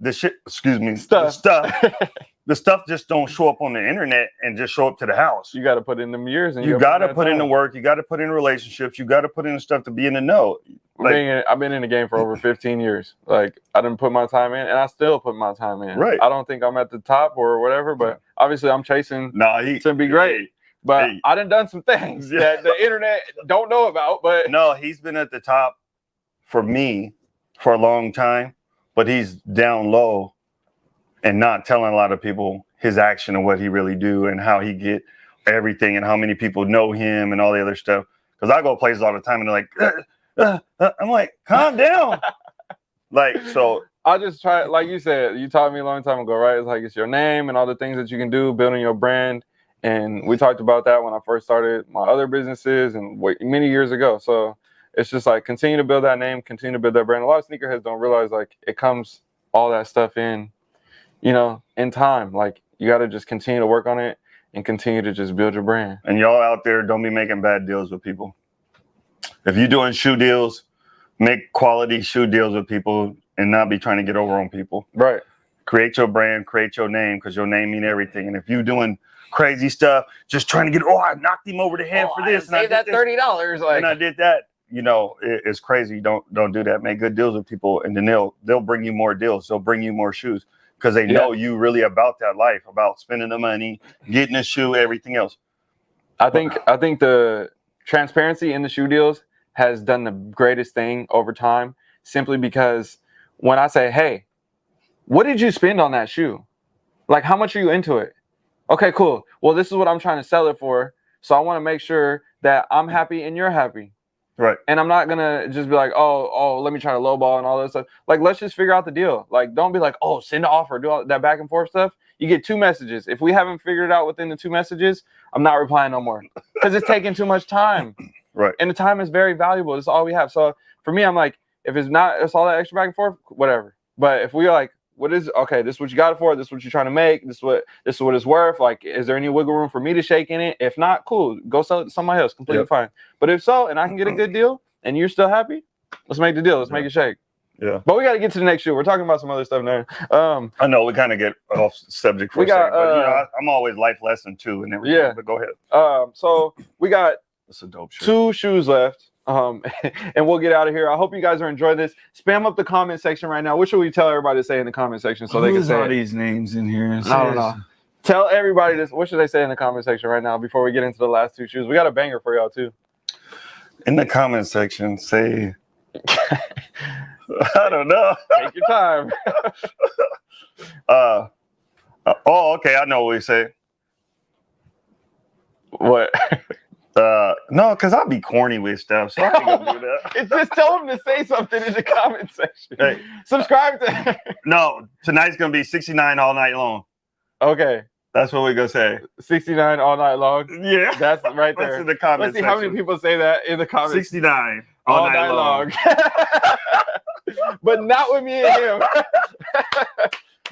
the shit, excuse me, Stuff. Stuff. the stuff just don't show up on the internet and just show up to the house. you got to put in them years. And You got to put in the work. You got to put in relationships. You got to put in the stuff to be in the know. I've Like- been in- I've been in the game for over 15 years. Like I didn't put my time in, and I still put my time in. Right. I don't think I'm at the top or whatever, but obviously I'm chasing Nah, he to be great. But. I done done some things Yeah. that the internet don't know about. But No, he's been at the top for me for a long time, but he's down low and not telling a lot of people his action and what he really do and how he get everything and how many people know him and all the other stuff. Because I go places all the time and they're like, "Uh, uh, uh," I'm like, calm down. like so, I just try, like you said, you taught me a long time ago, right? It's like it's your name and all the things that you can do, building your brand. And we talked about that when I first started my other businesses and many years ago. So it's just like continue to build that name, continue to build that brand. A lot of sneakerheads don't realize like it comes all that stuff in, you know, in time. Like you got to just continue to work on it and continue to just build your brand. and y'all out there, don't be making bad deals with people. If you're doing shoe deals, make quality shoe deals with people and not be trying to get over on people. Right. create your brand, create your name, because your name mean everything. And if you're doing crazy stuff, just trying to get, oh, I knocked him over the head Oh, for I this, and I did that thirty dollars. Like, and I did that. You know, it- it's crazy. Don't don't do that. Make good deals with people, and then they'll they'll bring you more deals. They'll bring you more shoes because they know you really about that life, about spending the money, getting a shoe, everything else. I think I think the transparency in the shoe deals has done the greatest thing over time simply because when I say, "Hey, what did you spend on that shoe? Like how much are you into it?" Okay, cool. Well, this is what I'm trying to sell it for. So I want to make sure that I'm happy and you're happy. Right. And I'm not gonna just be like, oh, oh, let me try to lowball and all this stuff. Like, let's just figure out the deal. Like, don't be like, oh, send an offer, do all that back and forth stuff. You get two messages. If we haven't figured it out within the two messages, I'm not replying no more because it's taking too much time. Right. And the time is very valuable. It's all we have. So for me, I'm like, if it's not, it's all that extra back and forth, whatever. But if we are like, what is okay? This is what you got it for. This is what you're trying to make. This is what this is what it's worth. Like, is there any wiggle room for me to shake in it? If not, cool. Go sell it to somebody else. Completely Yep. fine. But if so, and I can get a good deal, and you're still happy, let's make the deal. Let's make it shake. Yeah. But we got to get to the next shoe. We're talking about some other stuff now. Um, I know we kind of get off subject for We a got, second, but you know, uh, I, I'm always life lesson too, and everything. Yeah. But go ahead. um, so we got That's a dope shoe. two shoes left. Um, and we'll get out of here. I hope you guys are enjoying this. Spam up the comment section right now. What should we tell everybody to say in the comment section so they can say all it? these names in here? I don't know. Tell everybody this. What should they say in the comment section right now before we get into the last two shoes? We got a banger for y'all too. In the comment section, say. I don't know. Take your time. Uh, uh, oh, okay. I know what we say. what? Uh, no, because I'll be corny with stuff, so I gonna do that. It's just tell them to say something in the comment section. Hey. Subscribe to. No, tonight's gonna be 69 all night long. okay, That's what we're gonna say. 69 all night long. Yeah, That's right that's there. in the comment Let's see how many people say that in the comments. 69 all, night, long. but not with me and him.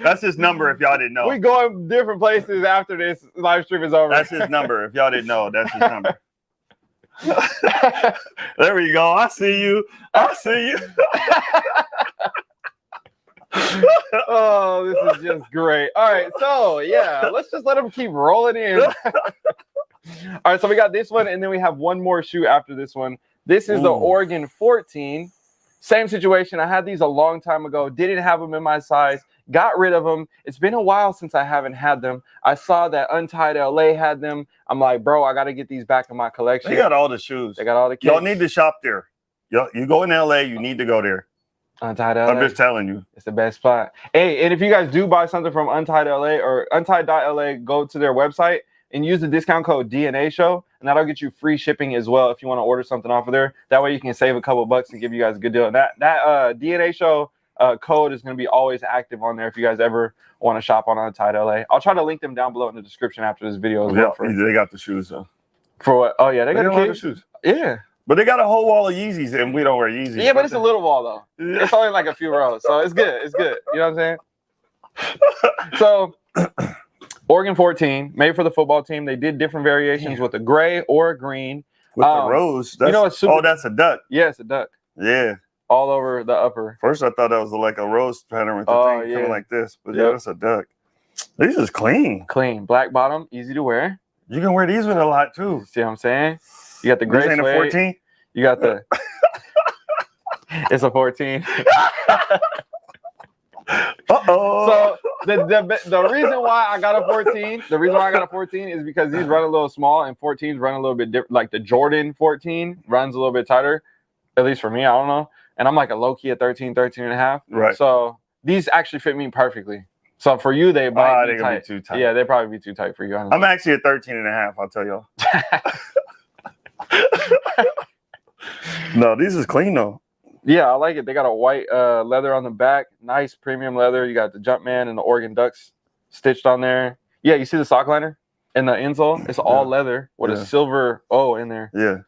That's his number. If y'all didn't know, We going different places after this live stream is over. that's his number. If y'all didn't know, that's his number. there we go. I see you. I see you. oh, this is just great. All right, so yeah, let's just let them keep rolling in. All right, so we got this one, and then we have one more shoe after this one. This is the Oregon 14. Same situation. I had these a long time ago. Didn't have them in my size. Got rid of them. It's been a while since I haven't had them. I saw that Untied LA had them. I'm like, bro, I got to get these back in my collection. They got all the shoes. They got all the Y'all kicks. need to shop there. Y'all, you go in LA, you need to go there. Untied LA. I'm just telling you. It's the best spot. Hey, and if you guys do buy something from Untied LA or Untied.la, go to their website and use the discount code DNA Show, and that'll get you free shipping as well if you want to order something off of there. That way you can save a couple bucks and give you guys a good deal. And that that uh, DNA Show uh, code is going to be always active on there if you guys ever want to shop on Untied LA. I'll try to link them down below in the description after this video as Yeah, well. For, they got the shoes though. for what? Oh yeah, they They got got a lot the shoes. Yeah, But they got a whole wall of Yeezys, and we don't wear Yeezys. yeah, but it's a little wall though. It's only like a few rows, so it's good. It's good. You know what I'm saying? So, Oregon 14, made for the football team. They did different variations with a gray or a green. with um, the rose. That's, know what's super- oh, that's a duck. Yeah, it's a duck Yeah. All over the upper. First, I thought that was like a rose pattern with the Oh, thing yeah. coming like this, but yeah, Yep. that's a duck. These is clean. Clean, black bottom, easy to wear. You can wear these with a lot too. See what I'm saying? You got the This gray ain't a 14. You got the. it's a 14. Uh oh. So the, the the reason why I got a 14, the reason why I got a 14 is because these run a little small and 14s run a little bit different. Like the Jordan 14 runs a little bit tighter, at least for me. I don't know. And I'm like a low key at 13, 13 and a half. right. So these actually fit me perfectly. So for you, they might Ah, be they gonna be too tight. Yeah, they'd probably be too tight for you. honestly. I'm actually at 13 and a half, I'll tell y'all. no, these is clean though. Yeah, I like it. They got a white uh, leather on the back, nice premium leather. You got the Jumpman and the Oregon Ducks stitched on there. Yeah, you see the sock liner and the insole? It's all Yeah. leather with Yeah. a silver O in there. Yeah.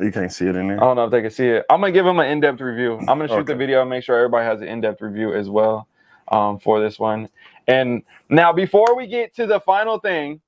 You can't see it in there. I don't know if they can see it. I'm gonna give them an in-depth review. I'm gonna shoot the video and make sure everybody has an in-depth review as well um, for this one. And now, before we get to the final thing,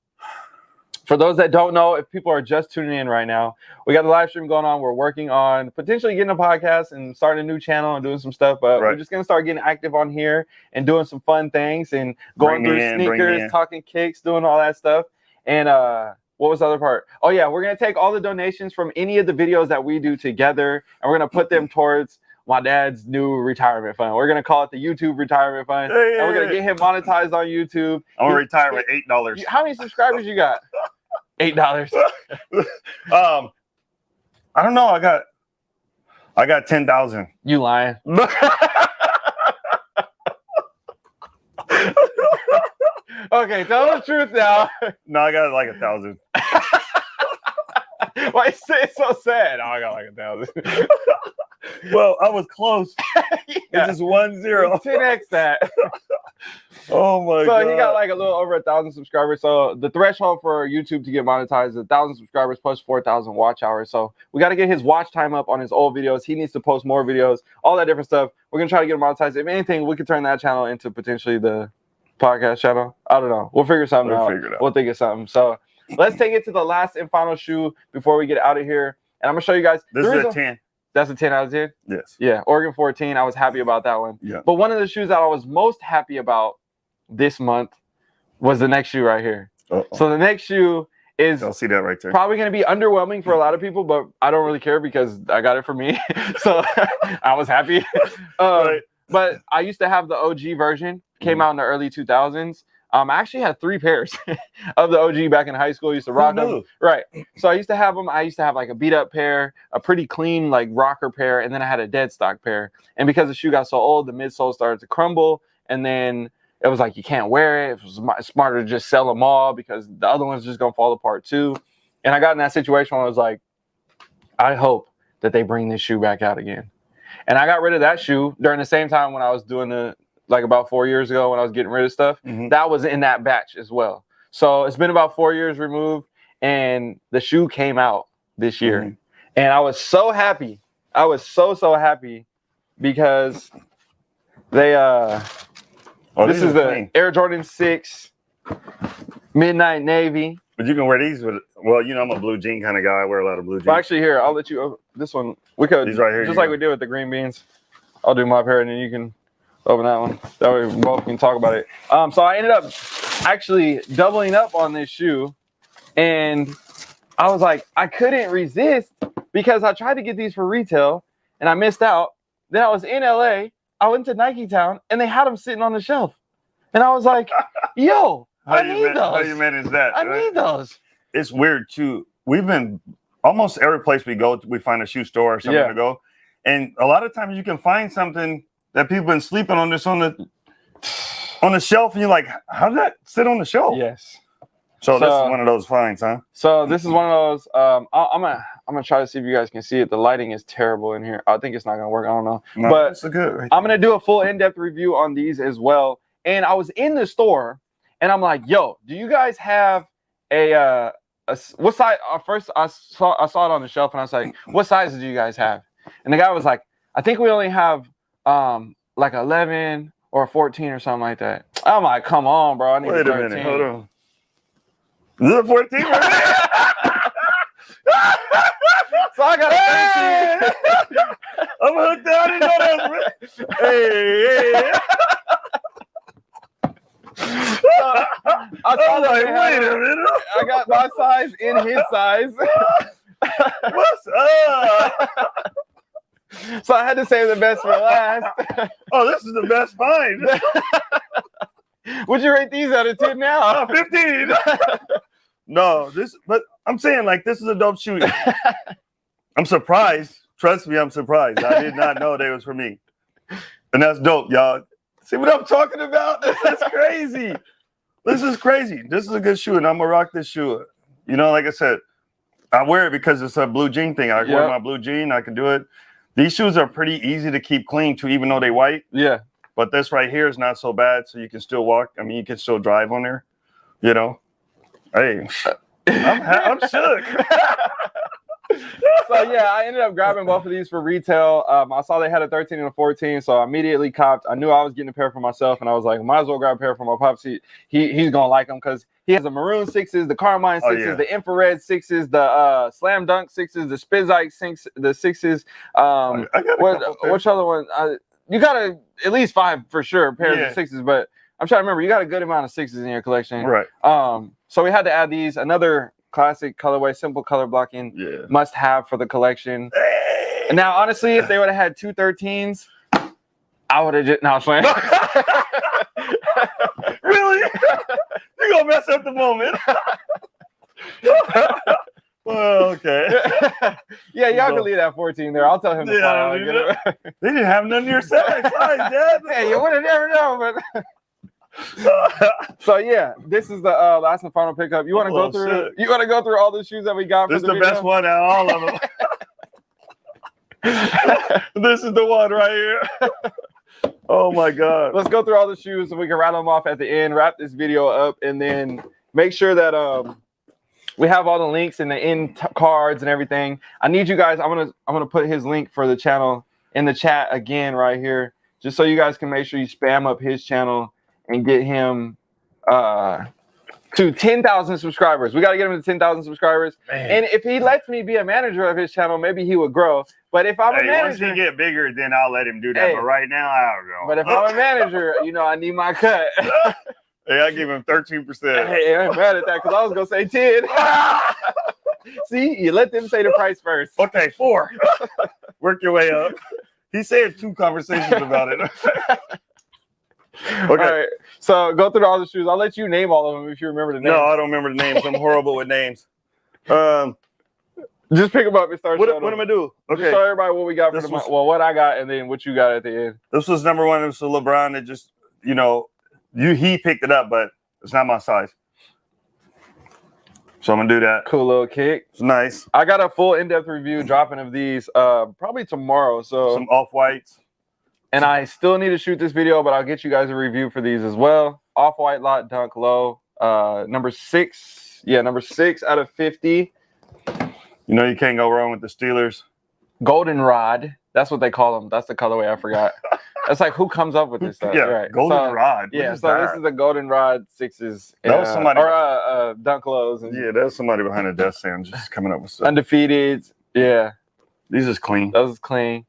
for those that don't know, if people are just tuning in right now, we got the live stream going on. We're working on potentially getting a podcast and starting a new channel and doing some stuff. But we're just gonna start getting active on here and doing some fun things and going Bring through in, sneakers, talking kicks, doing all that stuff. And uh what was the other part? Oh yeah, we're gonna take all the donations from any of the videos that we do together and we're gonna put them towards my dad's new retirement fund. We're gonna call it the YouTube retirement fund. Hey, and we're gonna get him monetized on YouTube. I'm gonna retire with eight dollars. How many subscribers you got? Eight dollars. Um, I don't know. I got, I got ten thousand. You lying? okay, tell the truth now. No, I got like a thousand. Why you say it so sad? Oh, I got like a thousand. Well, I was close. yeah. It's just one zero. 10x that. Oh my so god. he got like a little over a thousand subscribers. So the threshold for YouTube to get monetized is a thousand subscribers plus four thousand watch hours. So we got to get his watch time up on his old videos. He needs to post more videos, all that different stuff. We're gonna try to get him monetized. If anything, we could turn that channel into potentially the podcast channel. I don't know. We'll figure something We'll out. figure it out. We'll think of something. So let's take it to the last and final shoe before we get out of here. And I'm gonna show you guys. this is a ten. That's a 10 out of 10. Yes. Yeah, Oregon 14. I was happy about that one. Yeah. But one of the shoes that I was most happy about this month was the next shoe right here. Uh-oh. So the next shoe is I'll see that right there. probably going to be underwhelming for a lot of people, but I don't really care because I got it for me. so I was happy. Um, Right. But I used to have the OG version, came Mhm. out in the early 2000s. Um, I actually had three pairs of the OG back in high school. I used to rock them. Right. So I used to have them. I used to have like a beat up pair, a pretty clean like rocker pair, and then I had a dead stock pair. And because the shoe got so old, the midsole started to crumble, and then it was like you can't wear it. It was smarter to just sell them all because the other one's just gonna fall apart too. And I got in that situation where I was like, I hope that they bring this shoe back out again. And I got rid of that shoe during the same time when I was doing the like about four years ago when I was getting rid of stuff Mhm. that was in that batch as well. So it's been about four years removed, and the shoe came out this year, Mhm. and I was so happy. I was so so happy because they uh Oh, this these is the. Air Jordan Six Midnight Navy. But you can wear these with. Well, you know, I'm a blue jean kind of guy. I wear a lot of blue jeans. But actually, here I'll let you. oh, This one we could These right here, just like go. we did with the green beans. I'll do my pair, and then you can open that one. That way we both can talk about it. Um, so I ended up actually doubling up on this shoe, and I was like, I couldn't resist because I tried to get these for retail, and I missed out. Then I was in LA. I went to Nike Town, and they had them sitting on the shelf, and I was like, Yo, how I you need man- How you manage that? I right? need those. it's weird too. We've been almost every place we go, we find a shoe store or something Yeah. to go, and a lot of times you can find something that people been sleeping on this on the on the shelf, and you're like, how did that sit on the shelf? Yes. So, this is one of those finds, huh? So this is one of those. Um, I, I'm gonna I'm gonna try to see if you guys can see it. The lighting is terrible in here. I think it's not gonna work. I don't know. No, But- it's good. Right I'm gonna do a full in-depth review on these as well. And I was in the store, and I'm like, "Yo, do you guys have a uh, a what size?" Uh, first, I saw I saw it on the shelf, and I was like, "What sizes do you guys have?" And the guy was like, "I think we only have um like 11 or 14 or something like that." I'm like, "Come on, bro! I need Wait a 13." minute, hold on. Is it a 14 right there? So I got a 13. Hey! I'm hooked out. I didn't know that was real. Hey, hey. I I'm like, wait a minute. I got my size in his size. What's up? so I had to save the best for last. Oh, this is the best find. Would you rate these out of 10 now? Oh, 15. no, this, but I'm saying like this is a dope shoe. I'm surprised. Trust me, I'm surprised. I did not know they was for me. And that's dope, y'all. See what I'm talking about? This is crazy. This is crazy. This is a good shoe, and I'm gonna rock this shoe. You know, like I said, I wear it because it's a blue jean thing. I wear my blue jean, I can do it. These shoes are pretty easy to keep clean too, even though they white. Yeah. But this right here is not so bad, so you can still walk. I mean, you can still drive on there. You know, hey, I'm, I'm shook. so yeah, I ended up grabbing both of these for retail. Um, I saw they had a 13 and a 14, so I immediately copped. I knew I was getting a pair for myself, and I was like, might as well grab a pair for my pops. He, he he's gonna like them because he has the maroon sixes, the Carmine Oh, sixes, yeah. the infrared sixes, the uh, slam dunk sixes, the Spizike six, the sixes. Um, I what which other one? Uh, you got a, at least five for sure pairs Yeah. of sixes, but I'm trying to remember. You got a good amount of sixes in your collection. Right. Um, so we had to add these. Another classic colorway, simple color blocking, Yeah. must have for the collection. And now, honestly, if they would have had two 13s, I would have just. No, I'm playing. really? you gonna mess up the moment? well, okay. yeah, y'all can leave that 14 there. I'll tell him to Yeah, fly out leave and get it. They didn't have none of your. Sorry, Dad. hey, you would have never known. But so yeah, this is the uh, last and final pickup. You want to go Oh, through? shit. You want to go through all the shoes that we got? this is the the best one out of all of them. this is the one right here. oh my god. Let's go through all the shoes so we can rattle them off at the end. Wrap this video up, and then make sure that um we have all the links and the end cards and everything. I need you guys. I'm gonna I'm gonna put his link for the channel in the chat again right here, just so you guys can make sure you spam up his channel and get him uh to 10,000 subscribers. We got to get him to 10,000 subscribers. And if he lets me be a manager of his channel, maybe he would grow. But if I'm a Hey, once manager, he get bigger, then I'll let him do that. Hey. But right now, I don't know. but if I'm a manager, you know, I need my cut. hey, I give him thirteen percent. Hey, I'm mad at that because I was gonna say 10. See, you let them say the price first. Okay, four. Work your way up. He said two conversations about it. All right. So go through all the shoes. I'll let you name all of them if you remember the name. No, I don't remember the names. I'm horrible with names. Um, Just pick them up and start what, what am I do? Just Okay, show everybody what we got for the month. was- Well, what I got and then what you got at the end. this was number one. It was LeBron that just, you know, you he picked it up, but it's not my size. So I'm gonna do that. Cool little kick. It's nice. I got a full in-depth review dropping of these uh probably tomorrow. So Some off whites. And I still need to shoot this video, but I'll get you guys a review for these as well. Off-white lot dunk low. Uh number six. Yeah, number six out of 50. You know, you can't go wrong with the Steelers. goldenrod. That's what they call them. That's the colorway. I forgot. That's like who comes up with this stuff, yeah, right? golden so, rod. Yeah, so that? this is the goldenrod sixes. That was uh, somebody- or uh, uh, dunk lows and yeah, there's somebody behind the desk saying just coming up with stuff. undefeated. Yeah, These is clean. Those was clean.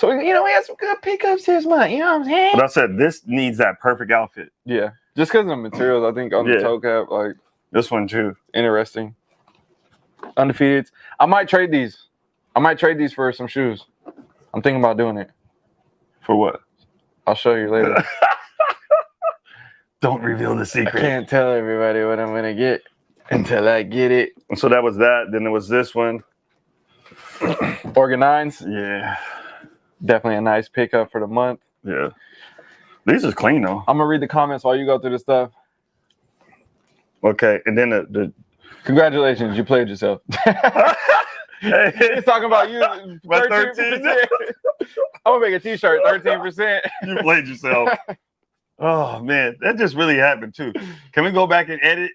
So you know we had some good pickups this month. You know what I'm saying? But I said this needs that perfect outfit. Yeah, just because of the materials, I think on the toe cap, like This one too. interesting. Undefeated. I might trade these. I might trade these for some shoes. I'm thinking about doing it. For what? I'll show you later. Don't reveal the secret. I can't tell everybody what I'm gonna get until I get it. So that was that. Then there was this one. Organized, Yeah. Definitely a nice pickup for the month. Yeah. These is clean though. I'm gonna read the comments while you go through the stuff. Okay. And then the, the Congratulations, you played yourself. hey, He's talking about you. 13%. I'm gonna make a T-shirt. Thirteen percent. you played yourself. Oh man, that just really happened too. Can we go back and edit?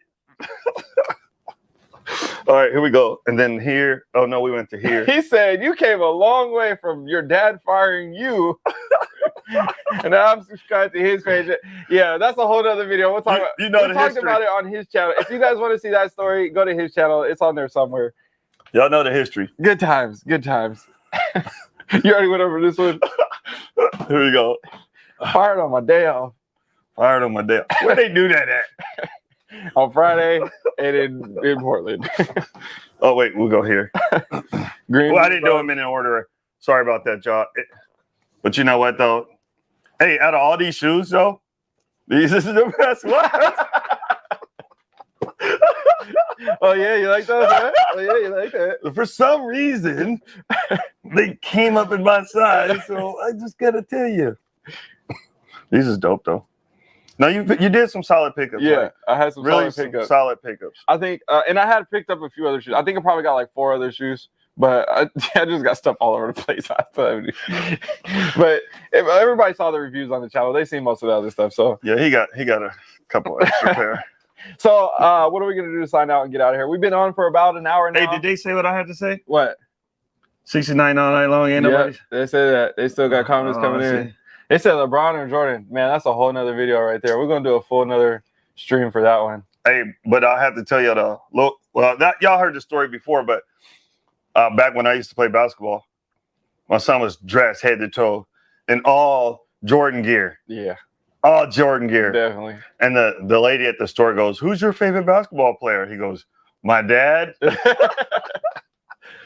All right, here we go. And then here. Oh no, we went to here. He said you came a long way from your dad firing you. and now I'm subscribed to his page. Yeah, that's a whole other video. We'll talk about. you know we the talked about it on his channel. If you guys want to see that story, go to his channel. It's on there somewhere. Y'all know the history. Good times. Good times. you already went over this one. Here we go. Fired on my day off Fired on my day. Where they do that at? On Friday and in, in Portland. Oh wait, we'll go here. Green. Well, I didn't do them in an order. Sorry about that, John. But you know what though? Hey, out of all these shoes though, these is the best one. Oh yeah, you like those? Huh? Oh yeah, you like that? For some reason, they came up in my size, so I just gotta tell you. These is dope though. No, you you did some solid pickups. Yeah, right? I had some really solid some pickups. solid pickups. I think, uh, and I had picked up a few other shoes. I think I probably got like four other shoes, but I, I just got stuff all over the place. But if everybody saw the reviews on the channel, they seen most of the other stuff. So Yeah, he got he got a couple extra pair. So, uh, what are we gonna do to sign out and get out of here? We've been on for about an hour now. Hey, did they say what I had to say? what? 69 all night long. Ain't Yeah, nobody. they said that. They still got comments Oh, coming I in. They said LeBron or Jordan. Man, that's a whole nother video right there. We're gonna do a full another stream for that one. Hey, but I have to tell you the look. Well, that y'all heard the story before, but uh, back when I used to play basketball, my son was dressed head to toe in all Jordan gear, Yeah, all Jordan gear. definitely. And the the lady at the store goes, "Who's your favorite basketball player?" He goes, "My dad."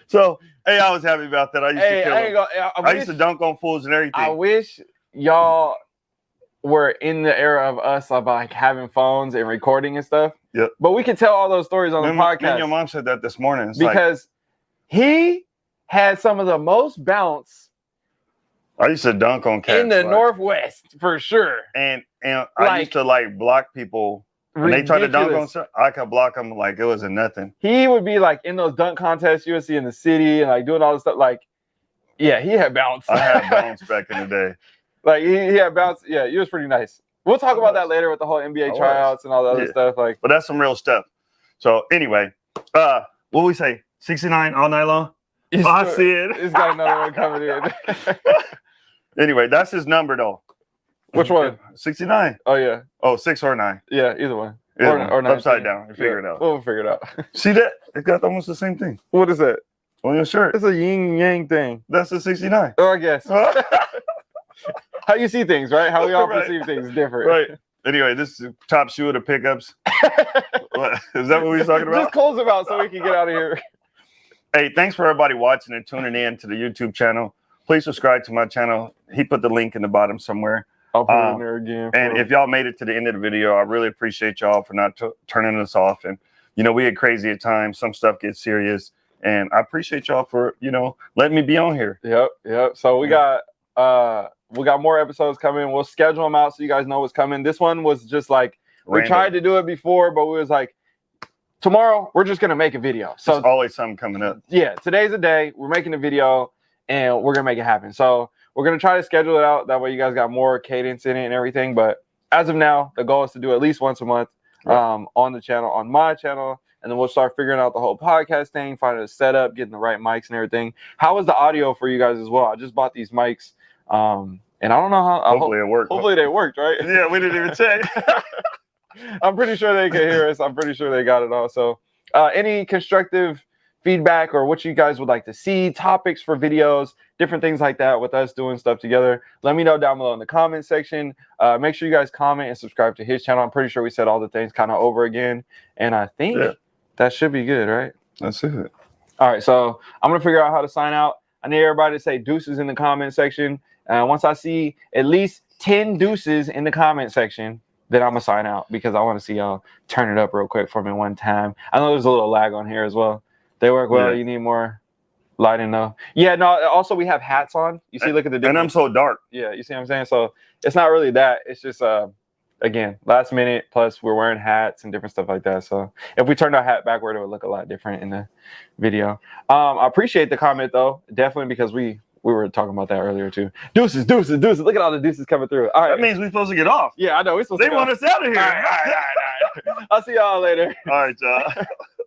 So hey, I was happy about that. I used hey, to kill I, him. I, I wish, used to dunk on fools and everything. I wish y'all were in the era of us of like having phones and recording and stuff. Yep. But we can tell all those stories on me, the me podcast and your mom said that this morning. It's like, because he had some of the most bounce I used to dunk on cats in the like- Northwest for sure. and and I Like- used to like block people when they tried to dunk on. Stuff, I could block them like it was a nothing. he would be like in those dunk contests you would see in the city and like doing all this stuff. Like, yeah, he had bounce. I had bounce back in the day. Like he, he had bounce. Yeah, he was pretty nice. We'll talk about that later with the whole NBA tryouts and all the other Yeah. stuff. Like, But that's some real stuff. So anyway, uh, what we say? Sixty nine all night long. he's, Oh, I see it. he's got another one coming in. Anyway, that's his number though. Which one? Sixty nine. oh yeah, Oh, six or nine. yeah, either one. Either Or- one. or 19. upside down. You figure Yeah, it out. We'll figure it out. See that? It's got almost the same thing what is that? on your shirt. It's a yin yang thing. That's the sixty nine. Oh, I guess. How you see things, right? How we all Right. perceive things different. right. Anyway, this is top shoe of the pickups. is that what we was talking about? Just close them out so we can get out of here. Hey, thanks for everybody watching and tuning in to the YouTube channel. Please subscribe to my channel. He put the link in the bottom somewhere. I'll put it Um, in there again. And if y'all made it to the end of the video, I really appreciate y'all for not turning us off. And you know, we get crazy at times. Some stuff gets serious, and I appreciate y'all for you know letting me be on here. Yep, yep. So we got uh we got more episodes coming. We'll schedule them out so you guys know what's coming. This one was just like we tried to do it before, but we was like tomorrow we're just gonna make a video. So There's always something coming up. yeah, today's the day. We're making a video and we're gonna make it happen. So we're gonna try to schedule it out. That way you guys got more cadence in it and everything. But as of now, the goal is to do at least once a month Right. um, on the channel, on my channel, and then we'll start figuring out the whole podcast thing, finding a setup, getting the right mics and everything. How was the audio for you guys as well? I just bought these mics, um, and I don't know how. Hopefully it worked. hopefully they worked, right? yeah, we didn't even check. I'm pretty sure they can hear us. I'm pretty sure they got it all. So, uh, any constructive feedback or what you guys would like to see, topics for videos, different things like that with us doing stuff together, let me know down below in the comment section. Uh, make sure you guys comment and subscribe to his channel. I'm pretty sure we said all the things kind of over again. And I think Yeah. that should be good, right? That's it. All right, so I'm gonna figure out how to sign out. I need everybody to say deuces in the comment section. Uh, once I see at least 10 deuces in the comment section, then I'm gonna sign out because I want to see y'all turn it up real quick for me one time. I know there's a little lag on here as well. They work well. Yeah. You need more lighting though. Yeah, no. Also, we have hats on. You see, look at the And I'm so dark. yeah, you see what I'm saying. So it's not really that. It's just uh, again, last minute. Plus, we're wearing hats and different stuff like that. So if we turned our hat backward, it would look a lot different in the video. Um, I appreciate the comment though, definitely because we we were talking about that earlier too. Deuces, deuces, deuces. Look at all the deuces coming through. All right. That means we're supposed to get off. yeah, I know. We're supposed They to go. want us out of here. All right, all right, all right, all right. I'll see y'all later. All right, y'all.